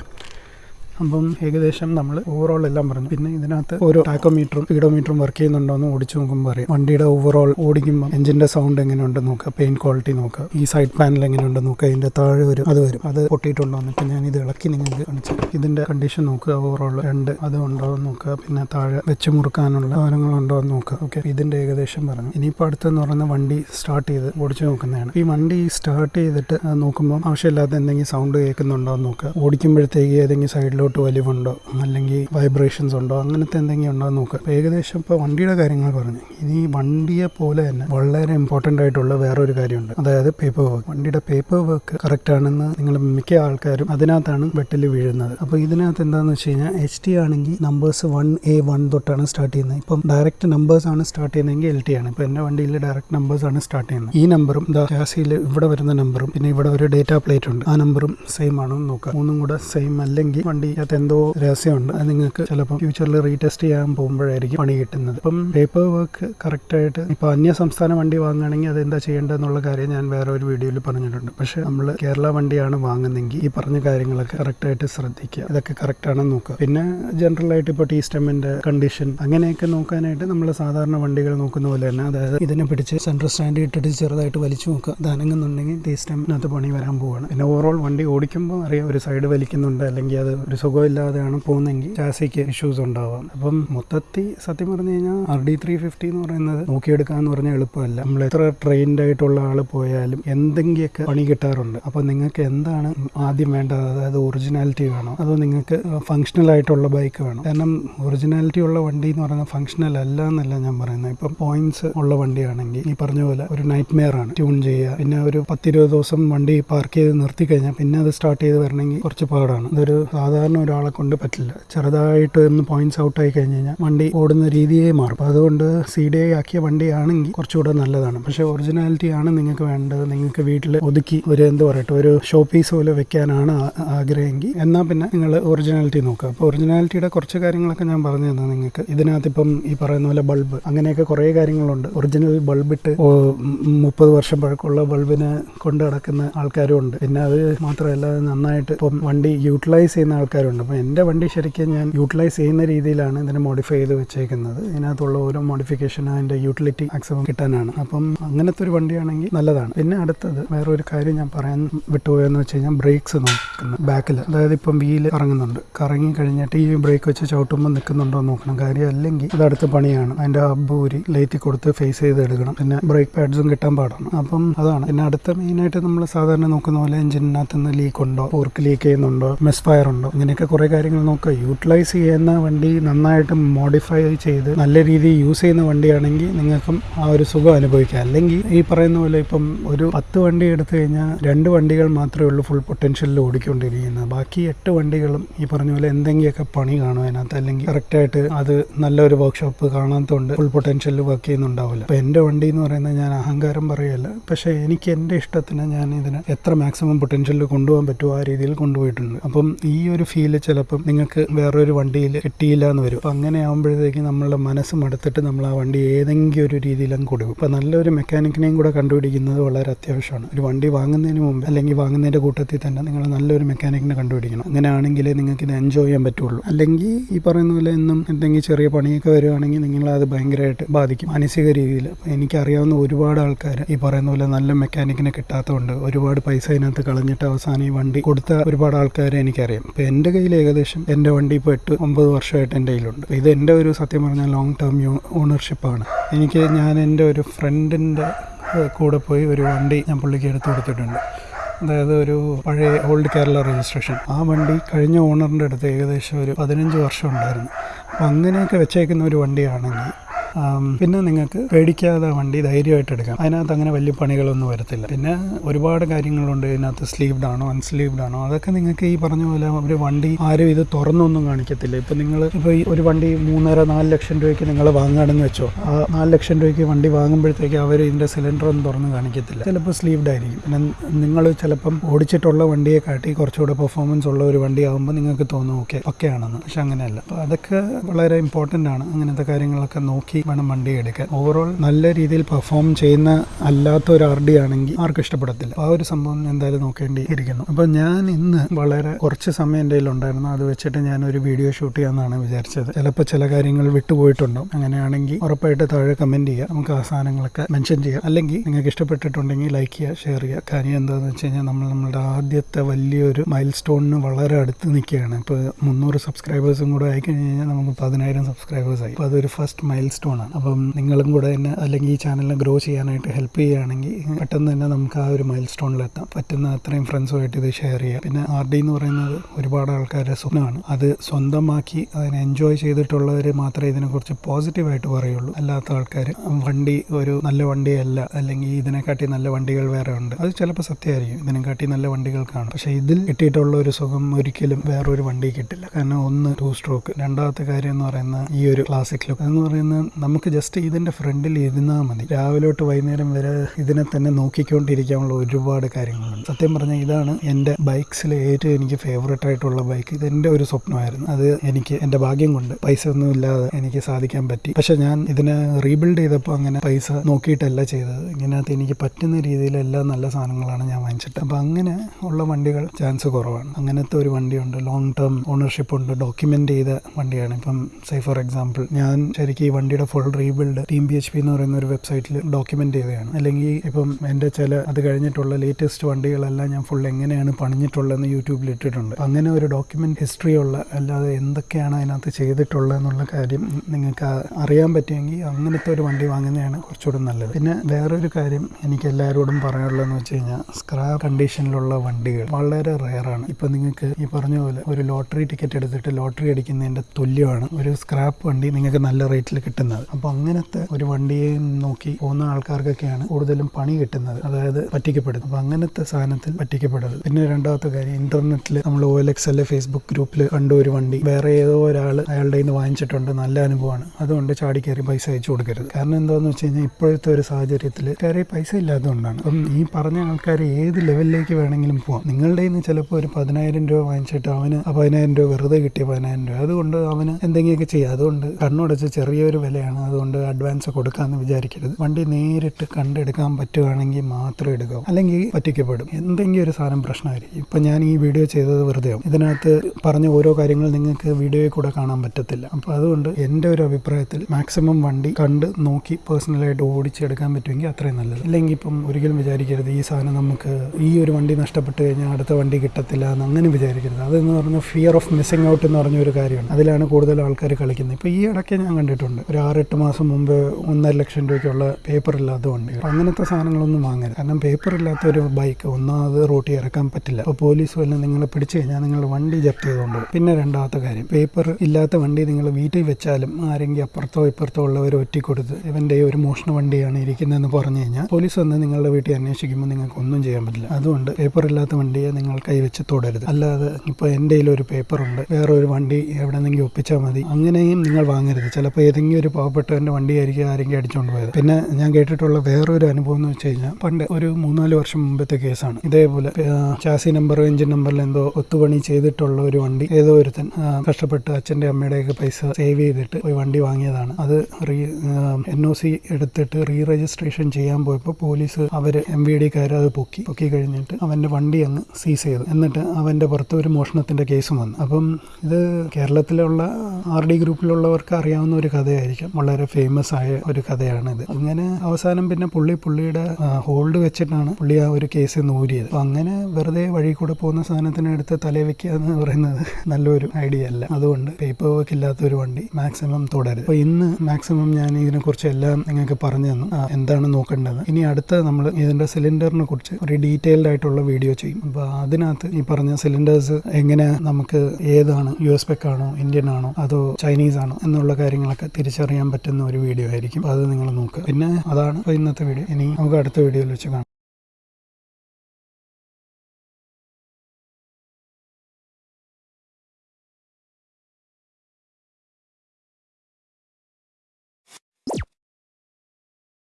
Speaker 1: അപ്പം ഏകദേശം നമ്മൾ ഓവറോൾ എല്ലാം പറഞ്ഞു. പിന്നെ ഇതിനകത്ത് ഓരോ ടാക്കോമീറ്ററും സ്പീഡോമീറ്ററും വർക്ക് ചെയ്യുന്നുണ്ടോ എന്ന് ഓടിച്ചു നോക്കുമ്പോൾ അറിയാം. വണ്ടിയുടെ ഓവറോൾ ഓടിക്കുമ്പോൾ എഞ്ചിന്റെ സൗണ്ട് എങ്ങനെയുണ്ട് നോക്കുക. പെയിന്റ് ക്വാളിറ്റി നോക്കുക. ഈ സൈഡ് പാനൽ എങ്ങനെയുണ്ട് നോക്കുക. ഇതിന്റെ താഴെ വരും അത് വരും. അത് പൊട്ടിയിട്ടുണ്ടോ എന്ന് ഞാൻ ഇത് ഇളക്കി നിങ്ങൾക്ക് കാണിച്ചു ഇതിന്റെ കണ്ടീഷൻ നോക്കുക. ഓവറോൾ രണ്ട് അത് ഉണ്ടോ എന്ന് നോക്കുക. പിന്നെ താഴെ വെച്ച് മുറുക്കാനുള്ള സാധനങ്ങളുണ്ടോ എന്ന് നോക്കുക. ഓക്കെ ഇതിന്റെ ഏകദേശം പറഞ്ഞു. ഇനിയിപ്പോൾ അടുത്തെന്ന് പറയുന്ന വണ്ടി സ്റ്റാർട്ട് ചെയ്ത് ഓടിച്ചു നോക്കുന്നതാണ്. ഈ വണ്ടി സ്റ്റാർട്ട് ചെയ്തിട്ട് നോക്കുമ്പോൾ ആവശ്യമില്ലാത്ത എന്തെങ്കിലും സൗണ്ട് കേൾക്കുന്നുണ്ടോ എന്ന് നോക്കുക. ഓടിക്കുമ്പോഴത്തേക്ക് ഏതെങ്കിലും സൈഡിലോട്ട് വലിവുണ്ടോ? അല്ലെങ്കിൽ വൈബ്രേഷൻസ് ഉണ്ടോ? അങ്ങനത്തെ എന്തെങ്കിലും ഉണ്ടോ എന്ന് നോക്കുക ഏകദേശം ഇപ്പോൾ വണ്ടിയുടെ കാര്യങ്ങൾ പറഞ്ഞു. ഇനി വണ്ടിയെ പോലെ തന്നെ വളരെ ഇമ്പോർട്ടന്റ് ആയിട്ടുള്ള വേറൊരു കാര്യമുണ്ട്. അതായത് പേപ്പർ വർക്ക് വണ്ടിയുടെ പേപ്പർ വർക്ക് കറക്റ്റ് ആണെന്ന് നിങ്ങൾ മിക്ക ആൾക്കാരും അതിനകത്താണ് വെട്ടിൽ വീഴുന്നത്. അപ്പോൾ ഇതിനകത്ത് എന്താണെന്ന് വെച്ച് കഴിഞ്ഞാൽ എച്ച് ടി ആണെങ്കിൽ നമ്പേഴ്സ് വൺ എ വൺ തൊട്ടാണ് സ്റ്റാർട്ട് ചെയ്യുന്നത്. ഇപ്പം ഡയറക്റ്റ് നമ്പേഴ്സ് ആണ് സ്റ്റാർട്ട് ചെയ്യുന്നതെങ്കിൽ എൽ ടി ആണ്. ഇപ്പോൾ എന്റെ വണ്ടിയിൽ ഡയറക്റ്റ് നമ്പേഴ്സ് ആണ് സ്റ്റാർട്ട് ചെയ്യുന്നത്. ഈ നമ്പറും ദാ ചാസിയിൽ ഇവിടെ വരുന്ന നമ്പറും പിന്നെ ഇവിടെ ഒരു ഡേറ്റ പ്ലേറ്റ് ഉണ്ട്. ആ നമ്പറും സെയിം ആണോ എന്ന് നോക്കുക മൂന്നും കൂടെ സെയിം അല്ലെങ്കിൽ വണ്ടി അതിനകത്ത് എന്തോ രഹസ്യമുണ്ട്. അത് നിങ്ങൾക്ക് ചിലപ്പോൾ ഫ്യൂച്ചറിൽ റീടെസ്റ്റ് ചെയ്യാൻ പോകുമ്പോഴായിരിക്കും പണി കിട്ടുന്നത്. ഇപ്പം പേപ്പർ വർക്ക് കറക്റ്റായിട്ട് ഇപ്പോൾ അന്യ സംസ്ഥാന വണ്ടി വാങ്ങുകയാണെങ്കിൽ അത് എന്താ ചെയ്യേണ്ടതെന്നുള്ള കാര്യം ഞാൻ വേറെ ഒരു വീഡിയോയിൽ പറഞ്ഞിട്ടുണ്ട്. പക്ഷേ നമ്മൾ കേരള വണ്ടിയാണ് വാങ്ങുന്നതെങ്കിൽ ഈ പറഞ്ഞ കാര്യങ്ങളൊക്കെ കറക്റ്റായിട്ട് ശ്രദ്ധിക്കുക. ഇതൊക്കെ കറക്റ്റ് ആണെന്ന് നോക്കുക. പിന്നെ ജനറലായിട്ട് ഇപ്പോൾ ടീ സ്റ്റെമ്മിന്റെ കണ്ടീഷൻ അങ്ങനെയൊക്കെ നോക്കാനായിട്ട് നമ്മൾ സാധാരണ വണ്ടികൾ നോക്കുന്ന പോലെ തന്നെ അതായത് ഇതിനെ പിടിച്ച് സെൻട്രൽ സ്റ്റാൻഡ് ഇട്ടിട്ട് ചെറുതായിട്ട് വലിച്ചു നോക്കുക. അത് അനങ്ങുന്നുണ്ടെങ്കിൽ ടീ സ്റ്റെമ്മിനകത്ത് പണി വരാൻ പോവുകയാണ് പിന്നെ ഓവറോൾ വണ്ടി ഓടിക്കുമ്പോൾ അറിയാം ഒരു സൈഡ് വലിക്കുന്നുണ്ട് അല്ലെങ്കിൽ അത് ഒരു സുഖമില്ലാതെയാണ് പോകുന്നതെങ്കിൽ ചാസിക്ക് ഇഷ്യൂസ് ഉണ്ടാവാം. അപ്പം മൊത്തത്തിൽ സത്യം പറഞ്ഞു കഴിഞ്ഞാൽ ആർ ഡി ത്രീ ഫിഫ്റ്റി എന്ന് പറയുന്നത് നോക്കിയെടുക്കുക എന്ന് പറഞ്ഞാൽ എളുപ്പമല്ല. നമ്മൾ എത്ര ട്രെയിൻഡ് ആയിട്ടുള്ള ആൾ പോയാലും എന്തെങ്കിലുമൊക്കെ പണി കിട്ടാറുണ്ട്. അപ്പോൾ നിങ്ങൾക്ക് എന്താണ് ആദ്യം വേണ്ടത്? അതായത് ഒറിജിനാലിറ്റി വേണോ? അതോ നിങ്ങൾക്ക് ഫങ്ഷണൽ ആയിട്ടുള്ള ബൈക്ക് വേണം? കാരണം ഒറിജിനാലിറ്റി ഉള്ള വണ്ടി എന്ന് പറയുന്നത് ഫങ്ഷണൽ അല്ല എന്നല്ല ഞാൻ പറയുന്നത്. ഇപ്പം പോയിന്റ്സ് ഉള്ള വണ്ടിയാണെങ്കിൽ ഈ പറഞ്ഞ പോലെ ഒരു നൈറ്റ് മെയർ ആണ്. ട്യൂൺ ചെയ്യുക. പിന്നെ ഒരു പത്തിരുപത് ദിവസം വണ്ടി പാർക്ക് ചെയ്ത് നിർത്തി കഴിഞ്ഞാൽ പിന്നെ അത് സ്റ്റാർട്ട് ചെയ്ത് വരണമെങ്കിൽ കുറച്ച് പാടാണ്. ഇതൊരു സാധാരണ ഒരാളെ കൊണ്ട് പറ്റില്ല. ചെറുതായിട്ട് ഒന്ന് പോയിന്റ്സ് ഔട്ട് ആയി കഴിഞ്ഞ് കഴിഞ്ഞാൽ വണ്ടി ഓടുന്ന രീതിയെ മാറും. അപ്പോൾ അതുകൊണ്ട് സി ഡി ഐ ആക്കിയ വണ്ടിയാണെങ്കിൽ കുറച്ചുകൂടെ നല്ലതാണ്. പക്ഷേ ഒറിജിനാലിറ്റി ആണ് നിങ്ങൾക്ക് വേണ്ടത്. നിങ്ങൾക്ക് വീട്ടിൽ ഒതുക്കി ഒരു എന്ത് പറയട്ടെ ഒരു ഷോ പീസ് പോലെ വെക്കാനാണ് ആഗ്രഹമെങ്കിൽ എന്നാൽ പിന്നെ നിങ്ങൾ ഒറിജിനാലിറ്റി നോക്കുക. അപ്പോൾ ഒറിജിനാലിറ്റിയുടെ കുറച്ച് കാര്യങ്ങളൊക്കെ ഞാൻ പറഞ്ഞു തന്നെ നിങ്ങൾക്ക്. ഇതിനകത്ത് ഇപ്പം ഈ പറയുന്ന പോലെ ബൾബ് അങ്ങനെയൊക്കെ കുറേ കാര്യങ്ങളുണ്ട്. ഒറിജിനൽ ബൾബിട്ട് മുപ്പത് വർഷം പഴക്കമുള്ള ബൾബിനെ കൊണ്ട് നടക്കുന്ന ആൾക്കാരും ഉണ്ട്. പിന്നെ അത് മാത്രമല്ല നന്നായിട്ട് ഇപ്പം വണ്ടി യൂട്ടിലൈസ് ചെയ്യുന്ന ആൾക്കാരുണ്ട്. അപ്പോൾ എന്റെ വണ്ടി ശരിക്കും ഞാൻ യൂട്ടിലൈസ് ചെയ്യുന്ന രീതിയിലാണ് ഇതിനെ മോഡിഫൈ ചെയ്ത് വെച്ചേക്കുന്നത്. ഇതിനകത്തുള്ള ഓരോ മോഡിഫിക്കേഷനും അതിന്റെ യൂട്ടിലിറ്റി മാക്സിമം കിട്ടാനാണ്. അപ്പം അങ്ങനത്തെ ഒരു വണ്ടിയാണെങ്കിൽ നല്ലതാണ്. പിന്നെ അടുത്തത് വേറൊരു കാര്യം ഞാൻ പറയാൻ വിട്ടുപോയെന്ന് വെച്ച് കഴിഞ്ഞാൽ ബ്രേക്സ് നോക്കുന്നത് ബാക്കിൽ അതായത് ഇപ്പം വീൽ കറങ്ങുന്നുണ്ട്. കറങ്ങി കഴിഞ്ഞിട്ട് ഈ ബ്രേക്ക് വെച്ച് ചവിട്ടുമ്പോൾ നിൽക്കുന്നുണ്ടോ എന്ന് നോക്കണം. കാര്യം അല്ലെങ്കിൽ ഇത് അടുത്ത പണിയാണ്. അതിന്റെ ഹബ്ബ് ഊരി ലൈറ്റ് കൊടുത്ത് ഫേസ് ചെയ്ത് എടുക്കണം. പിന്നെ ബ്രേക്ക് പാഡ്സും കിട്ടാൻ പാടാണ്. അപ്പം അതാണ്. പിന്നെ അടുത്ത മെയിനായിട്ട് നമ്മൾ സാധാരണ നോക്കുന്ന പോലെ എഞ്ചിനകത്ത് നിന്ന് ലീക്ക് ഉണ്ടോ? പോർക്ക് ലീക്ക് ചെയ്യുന്നുണ്ടോ? മിസ് ഫയർ ഉണ്ടോ ഇങ്ങനെയൊക്കെ കുറേ കാര്യങ്ങൾ നോക്കുക. യൂട്ടിലൈസ് ചെയ്യുന്ന വണ്ടി നന്നായിട്ട് മോഡിഫൈ ചെയ്ത് നല്ല രീതിയിൽ യൂസ് ചെയ്യുന്ന വണ്ടിയാണെങ്കിൽ നിങ്ങൾക്കും ആ ഒരു സുഖം അനുഭവിക്കാം. അല്ലെങ്കിൽ ഈ പറയുന്ന പോലെ ഇപ്പം ഒരു പത്ത് വണ്ടി എടുത്തു കഴിഞ്ഞാൽ രണ്ട് വണ്ടികൾ മാത്രമേ ഉള്ളൂ ഫുൾ പൊട്ടൻഷ്യലിൽ ഓടിക്കൊണ്ടിരിക്കുന്നത്. ബാക്കി എട്ട് വണ്ടികളും ഈ പറഞ്ഞ പോലെ എന്തെങ്കിലുമൊക്കെ പണി കാണും അതിനകത്ത്. അല്ലെങ്കിൽ കറക്റ്റായിട്ട് അത് നല്ലൊരു വർക്ക്ഷോപ്പ് കാണാത്തതുകൊണ്ട് ഫുൾ പൊട്ടൻഷ്യലിൽ വർക്ക് ചെയ്യുന്നുണ്ടാവില്ല. അപ്പോൾ എന്റെ വണ്ടി എന്ന് പറയുന്നത് ഞാൻ അഹങ്കാരം പറയല്ല. പക്ഷേ എനിക്ക് എന്റെ ഇഷ്ടത്തിന് ഞാൻ ഇതിന് എത്ര മാക്സിമം പൊട്ടൻഷ്യലിൽ കൊണ്ടുപോകാൻ പറ്റുമോ ആ രീതിയിൽ കൊണ്ടുപോയിട്ടുണ്ട്. അപ്പം ഈ ഒരു ഫീൽ ചിലപ്പം നിങ്ങൾക്ക് വേറൊരു വണ്ടിയിൽ കിട്ടിയില്ല എന്ന് വരും. അപ്പം അങ്ങനെ ആകുമ്പോഴത്തേക്ക് നമ്മളുടെ മനസ്സ് മടുത്തിട്ട് നമ്മൾ ആ വണ്ടി ഏതെങ്കിലും ഒരു അങ്ങ് കൊടുക്കും. അപ്പം നല്ലൊരു മെക്കാനിക്കിനെയും കൂടെ കണ്ടുപിടിക്കുന്നത് വളരെ അത്യാവശ്യമാണ്. ഒരു വണ്ടി വാങ്ങുന്നതിന് മുമ്പ് അല്ലെങ്കിൽ വാങ്ങുന്നതിന്റെ കൂട്ടത്തിൽ തന്നെ നിങ്ങൾ നല്ലൊരു മെക്കാനിക്കിനെ കണ്ടുപിടിക്കണം. അങ്ങനെയാണെങ്കിലേ നിങ്ങൾക്ക് ഇത് എൻജോയ് ചെയ്യാൻ പറ്റുള്ളൂ. അല്ലെങ്കിൽ ഈ പറയുന്ന പോലെ എന്നും എന്തെങ്കിലും ചെറിയ പണിയൊക്കെ വരുവാണെങ്കിൽ നിങ്ങളത് ഭയങ്കരമായിട്ട് ബാധിക്കും. മാനസിക രീതിയിൽ എനിക്കറിയാവുന്ന ഒരുപാട് ആൾക്കാർ ഈ പറയുന്ന പോലെ നല്ല മെക്കാനിക്കിനെ കിട്ടാത്തതുകൊണ്ട് ഒരുപാട് പൈസ അതിനകത്ത് കളഞ്ഞിട്ട് അവസാനം ഈ വണ്ടി കൊടുത്ത ഒരുപാട് ആൾക്കാരെ എനിക്കറിയാം. അപ്പം എന്റെ കയ്യിൽ ഏകദേശം എന്റെ വണ്ടി ഇപ്പോൾ എട്ട് ഒമ്പത് വർഷമായിട്ട് എന്റെ കയ്യിലുണ്ട്. ഇത് എന്റെ ഒരു സത്യം പറഞ്ഞാൽ ലോങ് ടേം ഓണർഷിപ്പാണ് എനിക്ക് ഞാൻ എന്റെ ഒരു ഫ്രണ്ടിന്റെ കൂടെ പോയി ഒരു വണ്ടി ഞാൻ പുള്ളിക്ക് എടുത്തു കൊടുത്തിട്ടുണ്ട്. അതായത് ഒരു പഴയ ഓൾഡ് കേരള രജിസ്ട്രേഷൻ ആ വണ്ടി കഴിഞ്ഞ ഓണറിന്റെ അടുത്ത് ഏകദേശം ഒരു പതിനഞ്ച് വർഷം ഉണ്ടായിരുന്നു. അപ്പം അങ്ങനെയൊക്കെ വെച്ചേക്കുന്ന ഒരു വണ്ടിയാണെങ്കിൽ പിന്നെ നിങ്ങൾക്ക് പേടിക്കാതെ വണ്ടി ധൈര്യമായിട്ട് എടുക്കാം. അതിനകത്ത് അങ്ങനെ വലിയ പണികളൊന്നും വരത്തില്ല. പിന്നെ ഒരുപാട് കാര്യങ്ങളുണ്ട് ഇതിനകത്ത്. സ്ലീവ്ഡ് ആണോ അൺസ്ലീവ്ഡ് ആണോ? അതൊക്കെ നിങ്ങൾക്ക് ഈ പറഞ്ഞ പോലെ ഒരു വണ്ടി ആരും ഇത് തുറന്നൊന്നും കാണിക്കത്തില്ല. ഇപ്പം നിങ്ങൾ ഇപ്പോൾ ഈ ഒരു വണ്ടി മൂന്നര നാല് ലക്ഷം രൂപയ്ക്ക് നിങ്ങൾ വാങ്ങുകയാണെന്ന് വെച്ചോ? ആ നാല് ലക്ഷം രൂപയ്ക്ക് വണ്ടി വാങ്ങുമ്പോഴത്തേക്ക് അവർ ഇതിന്റെ സിലിണ്ടർ ഒന്നും തുറന്ന് കാണിക്കത്തില്ല. ചിലപ്പോൾ സ്ലീവ്ഡ് ആയിരിക്കും. പിന്നെ നിങ്ങൾ ചിലപ്പം ഓടിച്ചിട്ടുള്ള വണ്ടിയെ കാട്ടി കുറച്ചുകൂടെ പെർഫോമൻസ് ഉള്ള ഒരു വണ്ടി ആകുമ്പോൾ നിങ്ങൾക്ക് തോന്നും ഓക്കെ ആണെന്ന് പക്ഷെ അങ്ങനെയല്ല. അപ്പോൾ അതൊക്കെ വളരെ ഇമ്പോർട്ടന്റ് ആണ്. അങ്ങനത്തെ കാര്യങ്ങളൊക്കെ നോക്കി വേണം വണ്ടി എടുക്കാൻ. ഓവറോൾ നല്ല രീതിയിൽ പെർഫോം ചെയ്യുന്ന അല്ലാത്ത ഒരു ആർ ഡി ആണെങ്കിൽ ആർക്കും ഇഷ്ടപ്പെടത്തില്ല. ആ ഒരു സംഭവം എന്തായാലും നോക്കേണ്ടി ഇരിക്കുന്നു അപ്പോൾ ഞാൻ ഇന്ന് വളരെ കുറച്ച് സമയം എന്റെ ഉണ്ടായിരുന്നു. അത് വെച്ചിട്ട് ഞാൻ ഒരു വീഡിയോ ഷൂട്ട് ചെയ്യാമെന്നാണ് വിചാരിച്ചത്. ചിലപ്പോൾ ചില കാര്യങ്ങൾ വിട്ടുപോയിട്ടുണ്ടോ അങ്ങനെയാണെങ്കിൽ ഉറപ്പായിട്ട് താഴെ കമന്റ് ചെയ്യുക. നമുക്ക് ആ സാധനങ്ങളൊക്കെ മെൻഷൻ ചെയ്യുക അല്ലെങ്കിൽ നിങ്ങൾക്ക് ഇഷ്ടപ്പെട്ടിട്ടുണ്ടെങ്കിൽ ലൈക്ക് ചെയ്യുക ഷെയർ ചെയ്യുക. കാര്യം എന്താണെന്ന് വെച്ച് കഴിഞ്ഞാൽ നമ്മൾ നമ്മുടെ ആദ്യത്തെ വലിയൊരു മൈൽ സ്റ്റോണിന് വളരെ അടുത്ത് നിൽക്കുകയാണ്. ഇപ്പോൾ മുന്നൂറ് സബ്സ്ക്രൈബേഴ്സും കൂടെ ആയി കഴിഞ്ഞ് കഴിഞ്ഞാൽ നമുക്ക് പതിനായിരം സബ്സ്ക്രൈബേഴ്സ് ആയി. അപ്പോൾ അതൊരു ഫസ്റ്റ് മൈൽ സ്റ്റോൺ ആണ് അപ്പം നിങ്ങളും കൂടെ തന്നെ അല്ലെങ്കിൽ ഈ ചാനലിനെ ഗ്രോ ചെയ്യാനായിട്ട് ഹെൽപ്പ് ചെയ്യുകയാണെങ്കിൽ പെട്ടെന്ന് തന്നെ നമുക്ക് ആ ഒരു മൈൽ സ്റ്റോണിലെത്താം പറ്റുന്ന അത്രയും ഫ്രണ്ട്സുമായിട്ട് ഇത് ഷെയർ ചെയ്യാം. പിന്നെ ആർ ഡി എന്ന് പറയുന്നത് ഒരുപാട് ആൾക്കാരുടെ സ്വപ്നമാണ്. അത് സ്വന്തമാക്കി അതിനെ എൻജോയ് ചെയ്തിട്ടുള്ളവർ മാത്രമേ ഇതിനെക്കുറിച്ച് പോസിറ്റീവായിട്ട് പറയുള്ളൂ. അല്ലാത്ത ആൾക്കാർ വണ്ടി ഒരു നല്ല വണ്ടിയല്ല അല്ലെങ്കിൽ ഇതിനെക്കാട്ടി നല്ല വണ്ടികൾ വേറെ ഉണ്ട്. അത് ചിലപ്പോൾ സത്യമായിരിക്കും. ഇതിനെക്കാട്ടി നല്ല വണ്ടികൾ കാണും. പക്ഷേ ഇതിൽ കിട്ടിയിട്ടുള്ള ഒരു സുഖം ഒരിക്കലും വേറൊരു വണ്ടി കിട്ടില്ല. കാരണം ഒന്ന് ടു സ്ട്രോക്ക് രണ്ടാമത്തെ കാര്യം എന്ന് പറയുന്ന ഈ ഒരു ക്ലാസിക് ലുക്ക് എന്ന് പറയുന്നത് നമുക്ക് ജസ്റ്റ് ഇതിന്റെ ഫ്രണ്ടിൽ ഇരുന്നാൽ മതി. രാവിലെ തൊട്ട് വൈകുന്നേരം വരെ ഇതിനെ തന്നെ നോക്കിക്കൊണ്ടിരിക്കാനുള്ള ഒരുപാട് കാര്യങ്ങളുണ്ട്. സത്യം പറഞ്ഞാൽ ഇതാണ് എന്റെ ബൈക്സിൽ ഏറ്റവും എനിക്ക് ഫേവറേറ്റ് ആയിട്ടുള്ള ബൈക്ക്. ഇത് എന്റെ ഒരു സ്വപ്നമായിരുന്നു. അത് എനിക്ക് എന്റെ ഭാഗ്യം കൊണ്ട് പൈസ ഒന്നും ഇല്ലാതെ എനിക്ക് സാധിക്കാൻ പറ്റി. പക്ഷെ ഞാൻ ഇതിനെ റീബിൽഡ് ചെയ്തപ്പോൾ അങ്ങനെ പൈസ നോക്കിയിട്ടല്ല ചെയ്തത്. ഇതിനകത്ത് എനിക്ക് പറ്റുന്ന രീതിയിൽ എല്ലാ നല്ല സാധനങ്ങളാണ് ഞാൻ വാങ്ങിച്ചിട്ട്. അപ്പോൾ അങ്ങനെ ഉള്ള വണ്ടികൾ ചാൻസ് കുറവാണ്. അങ്ങനത്തെ ഒരു വണ്ടിയുണ്ട്. ലോങ് ടേം ഓണർഷിപ്പ് ഉണ്ട്. ഡോക്യുമെന്റ് ചെയ്ത വണ്ടിയാണ്. ഇപ്പം സേ ഫോർ എക്സാമ്പിൾ ഞാൻ ശരിക്കും ഈ വണ്ടിയുടെ full rebuild team B H P എന്ന് പറയുന്ന ഒരു വെബ്സൈറ്റിൽ ഡോക്യുമെന്റ് ചെയ്തതാണ്. അല്ലെങ്കിൽ ഇപ്പം എന്റെ ചില അത് കഴിഞ്ഞിട്ടുള്ള ലേറ്റസ്റ്റ് വണ്ടികളെല്ലാം ഞാൻ ഫുൾ എങ്ങനെയാണ് പണിഞ്ഞിട്ടുള്ളതെന്ന് യൂട്യൂബിൽ ഇട്ടിട്ടുണ്ട്. അങ്ങനെ ഒരു ഡോക്യുമെന്റ് ഹിസ്റ്ററി ഉള്ള അല്ലാതെ എന്തൊക്കെയാണ് അതിനകത്ത് ചെയ്തിട്ടുള്ളത് എന്നുള്ള കാര്യം നിങ്ങൾക്ക് അറിയാൻ പറ്റുമെങ്കിൽ അങ്ങനത്തെ ഒരു വണ്ടി വാങ്ങുന്നതാണ് കുറച്ചുകൂടെ നല്ലത്. പിന്നെ വേറൊരു കാര്യം എനിക്ക് എല്ലാവരോടും പറയാനുള്ളതെന്ന് വെച്ച് കഴിഞ്ഞാൽ സ്ക്രാപ്പ് കണ്ടീഷനിലുള്ള വണ്ടികൾ വളരെ റയറാണ് ഇപ്പം നിങ്ങൾക്ക് ഈ പറഞ്ഞ പോലെ ഒരു ലോട്ടറി ടിക്കറ്റ് എടുത്തിട്ട് ലോട്ടറി അടിക്കുന്നതിന്റെ തുല്യമാണ്. ഒരു സ്ക്രാപ്പ് വണ്ടി നിങ്ങൾക്ക് നല്ല റേറ്റിൽ കിട്ടുന്നത്. അപ്പോൾ അങ്ങനത്തെ ഒരു വണ്ടിയെ നോക്കി പോകുന്ന ആൾക്കാർക്കൊക്കെയാണ് കൂടുതലും പണി കിട്ടുന്നത്. അതായത് പറ്റിക്കപ്പെടുന്നത്. അപ്പോൾ അങ്ങനത്തെ സാധനത്തിൽ പറ്റിക്കപ്പെടരുത് പിന്നെ രണ്ടാമത്തെ കാര്യം ഇന്റർനെറ്റിൽ നമ്മൾ ഒ എൽ എക്സ് അല്ലെ ഫേസ്ബുക്ക് ഗ്രൂപ്പിൽ കണ്ട ഒരു വണ്ടി വേറെ ഏതോ ഒരാൾ അയാളുടെ നിന്ന് വാങ്ങിച്ചിട്ടുണ്ട്. നല്ല അനുഭവമാണ്. അതുകൊണ്ട് ചാടി കയറി പൈസ അയച്ചു കൊടുക്കരുത്. കാരണം എന്താണെന്ന് വെച്ച് കഴിഞ്ഞാൽ ഇപ്പോഴത്തെ ഒരു സാഹചര്യത്തിൽ കയറി പൈസ ഇല്ലാത്തതുകൊണ്ടാണ്. അപ്പം ഈ പറഞ്ഞ ആൾക്കാർ ഏത് ലെവലിലേക്ക് വേണമെങ്കിലും പോവാം. നിങ്ങളുടെ നിന്ന് ചിലപ്പോൾ ഒരു പതിനായിരം രൂപ വാങ്ങിച്ചിട്ട് അവന് ആ പതിനായിരം രൂപ വെറുതെ കിട്ടിയ പതിനായിരം രൂപ. അതുകൊണ്ട് അവന് എന്തെങ്കിലുമൊക്കെ ചെയ്യാം. അതുകൊണ്ട് കണ്ണുടച്ച് ചെറിയൊരു വിലയാണ് അതുകൊണ്ട് അഡ്വാൻസ് കൊടുക്കാന്ന് വിചാരിക്കരുത്. വണ്ടി നേരിട്ട് കണ്ടെടുക്കാൻ പറ്റുകയാണെങ്കിൽ മാത്രം എടുക്കാം അല്ലെങ്കിൽ പറ്റിക്കപ്പെടും. എന്തെങ്കിലും ഒരു സാധനം പ്രശ്നമായിരിക്കും. ഇപ്പം ഞാൻ ഈ വീഡിയോ ചെയ്തത് വെറുതെ ഇതിനകത്ത് പറഞ്ഞ ഓരോ കാര്യങ്ങൾ നിങ്ങൾക്ക് വീഡിയോയിൽ കൂടെ കാണാൻ പറ്റത്തില്ല. അപ്പോൾ അതുകൊണ്ട് എന്റെ ഒരു അഭിപ്രായത്തിൽ മാക്സിമം വണ്ടി കണ്ട് നോക്കി പേഴ്സണലായിട്ട് ഓടിച്ചെടുക്കാൻ പറ്റുമെങ്കിൽ അത്രയും നല്ലത്. അല്ലെങ്കിൽ ഇപ്പം ഒരിക്കലും വിചാരിക്കരുത് ഈ സാധനം നമുക്ക് ഈ ഒരു വണ്ടി നഷ്ടപ്പെട്ട് കഴിഞ്ഞാൽ അടുത്ത വണ്ടി കിട്ടത്തില്ല എന്ന് അങ്ങനെ വിചാരിക്കരുത്. അതെന്ന് പറഞ്ഞാൽ ഫിയർ ഓഫ് മിസ്സിംഗ് ഔട്ട് എന്ന് പറഞ്ഞ ഒരു കാര്യമാണ് അതിലാണ് കൂടുതൽ ആൾക്കാർ കളിക്കുന്നത്. ഇപ്പോൾ ഈ ഇടയ്ക്ക് ഞാൻ കണ്ടിട്ടുണ്ട്. ഒരു ആറെട്ട് മാസം മുമ്പ് ഒന്നര ലക്ഷം രൂപയ്ക്കുള്ള പേപ്പർ ഇല്ലാത്ത വണ്ടി. അങ്ങനത്തെ സാധനങ്ങളൊന്നും വാങ്ങരുത്. കാരണം പേപ്പർ ഇല്ലാത്ത ഒരു ബൈക്ക് ഒന്നാമത് റോട്ടിൽ ഇറക്കാൻ പറ്റില്ല. അപ്പോൾ പോലീസ് വല്ലതും നിങ്ങളെ പിടിച്ചു കഴിഞ്ഞാൽ നിങ്ങളുടെ വണ്ടി ജപ്തി ചെയ്തുകൊണ്ട്. പിന്നെ രണ്ടാമത്തെ കാര്യം പേപ്പർ ഇല്ലാത്ത വണ്ടി നിങ്ങൾ വീട്ടിൽ വെച്ചാലും ആരെങ്കിലും അപ്പുറത്തോ ഇപ്പുറത്തോ ഉള്ളവർ ഒറ്റിക്കൊടുത്ത് ഇവന്റെ ഒരു മോഷണ വണ്ടിയാണ് ഇരിക്കുന്നതെന്ന് പറഞ്ഞു കഴിഞ്ഞാൽ പോലീസ് വന്ന് നിങ്ങളുടെ വീട്ടിൽ അന്വേഷിക്കുമ്പോൾ നിങ്ങൾക്ക് ഒന്നും ചെയ്യാൻ പറ്റില്ല. അതുകൊണ്ട് പേപ്പർ ഇല്ലാത്ത വണ്ടിയെ നിങ്ങൾ കൈവച്ച് തൊടരുത്. അല്ലാതെ ഇപ്പോൾ എന്റെ ഒരു പേപ്പർ ഉണ്ട്. വേറെ ഒരു വണ്ടി എവിടെന്നെങ്കിലും ഒപ്പിച്ചാൽ മതി. അങ്ങനെയും നിങ്ങൾ വാങ്ങരുത്. ചിലപ്പോൾ ഏതെങ്കിലും ഒരു പാവപ്പെട്ടവന്റെ വണ്ടിയായിരിക്കും ആരെങ്കിലും അടിച്ചുകൊണ്ട് പോയത്. പിന്നെ ഞാൻ കേട്ടിട്ടുള്ള വേറൊരു അനുഭവം എന്ന് വെച്ച് കഴിഞ്ഞാൽ പണ്ട് ഒരു മൂന്നാൽ വർഷം മുമ്പത്തെ കേസാണ്. ഇതേപോലെ ചാസി നമ്പർ എഞ്ചിൻ നമ്പറിൽ എന്തോ ഒത്തുപണി ചെയ്തിട്ടുള്ള ഒരു വണ്ടി ഏതോ ഒരുത്തൻ കഷ്ടപ്പെട്ട് അച്ഛന്റെ അമ്മയുടെയൊക്കെ പൈസ സേവ് ചെയ്തിട്ട് ഒരു വണ്ടി വാങ്ങിയതാണ്. അത് റീ എൻ ഒ സി എടുത്തിട്ട് റീ രജിസ്ട്രേഷൻ ചെയ്യാൻ പോയപ്പോൾ പോലീസ് അവർ എം വി ഡിക്കാർ അത് പൊക്കി പൊക്കി കഴിഞ്ഞിട്ട് അവന്റെ വണ്ടി അങ്ങ് സീസ് ചെയ്തു. എന്നിട്ട് അവന്റെ പുറത്ത് ഒരു മോഷണത്തിന്റെ കേസും വന്നു. അപ്പം ഇത് കേരളത്തിലുള്ള ആർ ഡി ഗ്രൂപ്പിലുള്ളവർക്ക് അറിയാവുന്ന ഒരു കഥയായിരിക്കും. വളരെ ഫേമസ് ആയ ഒരു കഥയാണ് ഇത് അങ്ങനെ അവസാനം പിന്നെ പുള്ളി പുള്ളിയുടെ ഹോൾഡ് വെച്ചിട്ടാണ് പുള്ളി ആ ഒരു കേസ് നൂരിയത് അപ്പം അങ്ങനെ വെറുതെ വഴി കൂടെ പോകുന്ന സാധനത്തിന് എടുത്ത് തലേ വെക്കുക എന്ന് പറയുന്നത് നല്ലൊരു ഐഡിയ അല്ല. അതുകൊണ്ട് പേപ്പർ വർക്ക് ഇല്ലാത്ത ഒരു വണ്ടി മാക്സിമം തുടരുത്. അപ്പോൾ ഇന്ന് മാക്സിമം ഞാൻ ഇതിനെക്കുറിച്ച് എല്ലാം നിങ്ങൾക്ക് പറഞ്ഞു തന്നു. എന്താണ് നോക്കേണ്ടത്? ഇനി അടുത്ത നമ്മൾ ഇതിന്റെ സിലിണ്ടറിനെ കുറിച്ച് ഒരു ഡീറ്റെയിൽഡ് ആയിട്ടുള്ള വീഡിയോ ചെയ്യും. അപ്പോൾ അതിനകത്ത് ഈ പറഞ്ഞ സിലിണ്ടേഴ്സ് എങ്ങനെ നമുക്ക് ഏതാണ് യു എസ് പെക്ക് ആണോ ഇന്ത്യൻ ആണോ അതോ ചൈനീസ് ആണോ എന്നുള്ള കാര്യങ്ങളൊക്കെ തിരിച്ചറിയാൻ പറ്റുന്ന ഒരു വീഡിയോ ആയിരിക്കും. അത് നിങ്ങൾ നോക്കുക. പിന്നെ അതാണ് ഇന്നത്തെ വീഡിയോ. ഇനി നമുക്ക് അടുത്ത വീഡിയോയിൽ വെച്ച് കാണാം.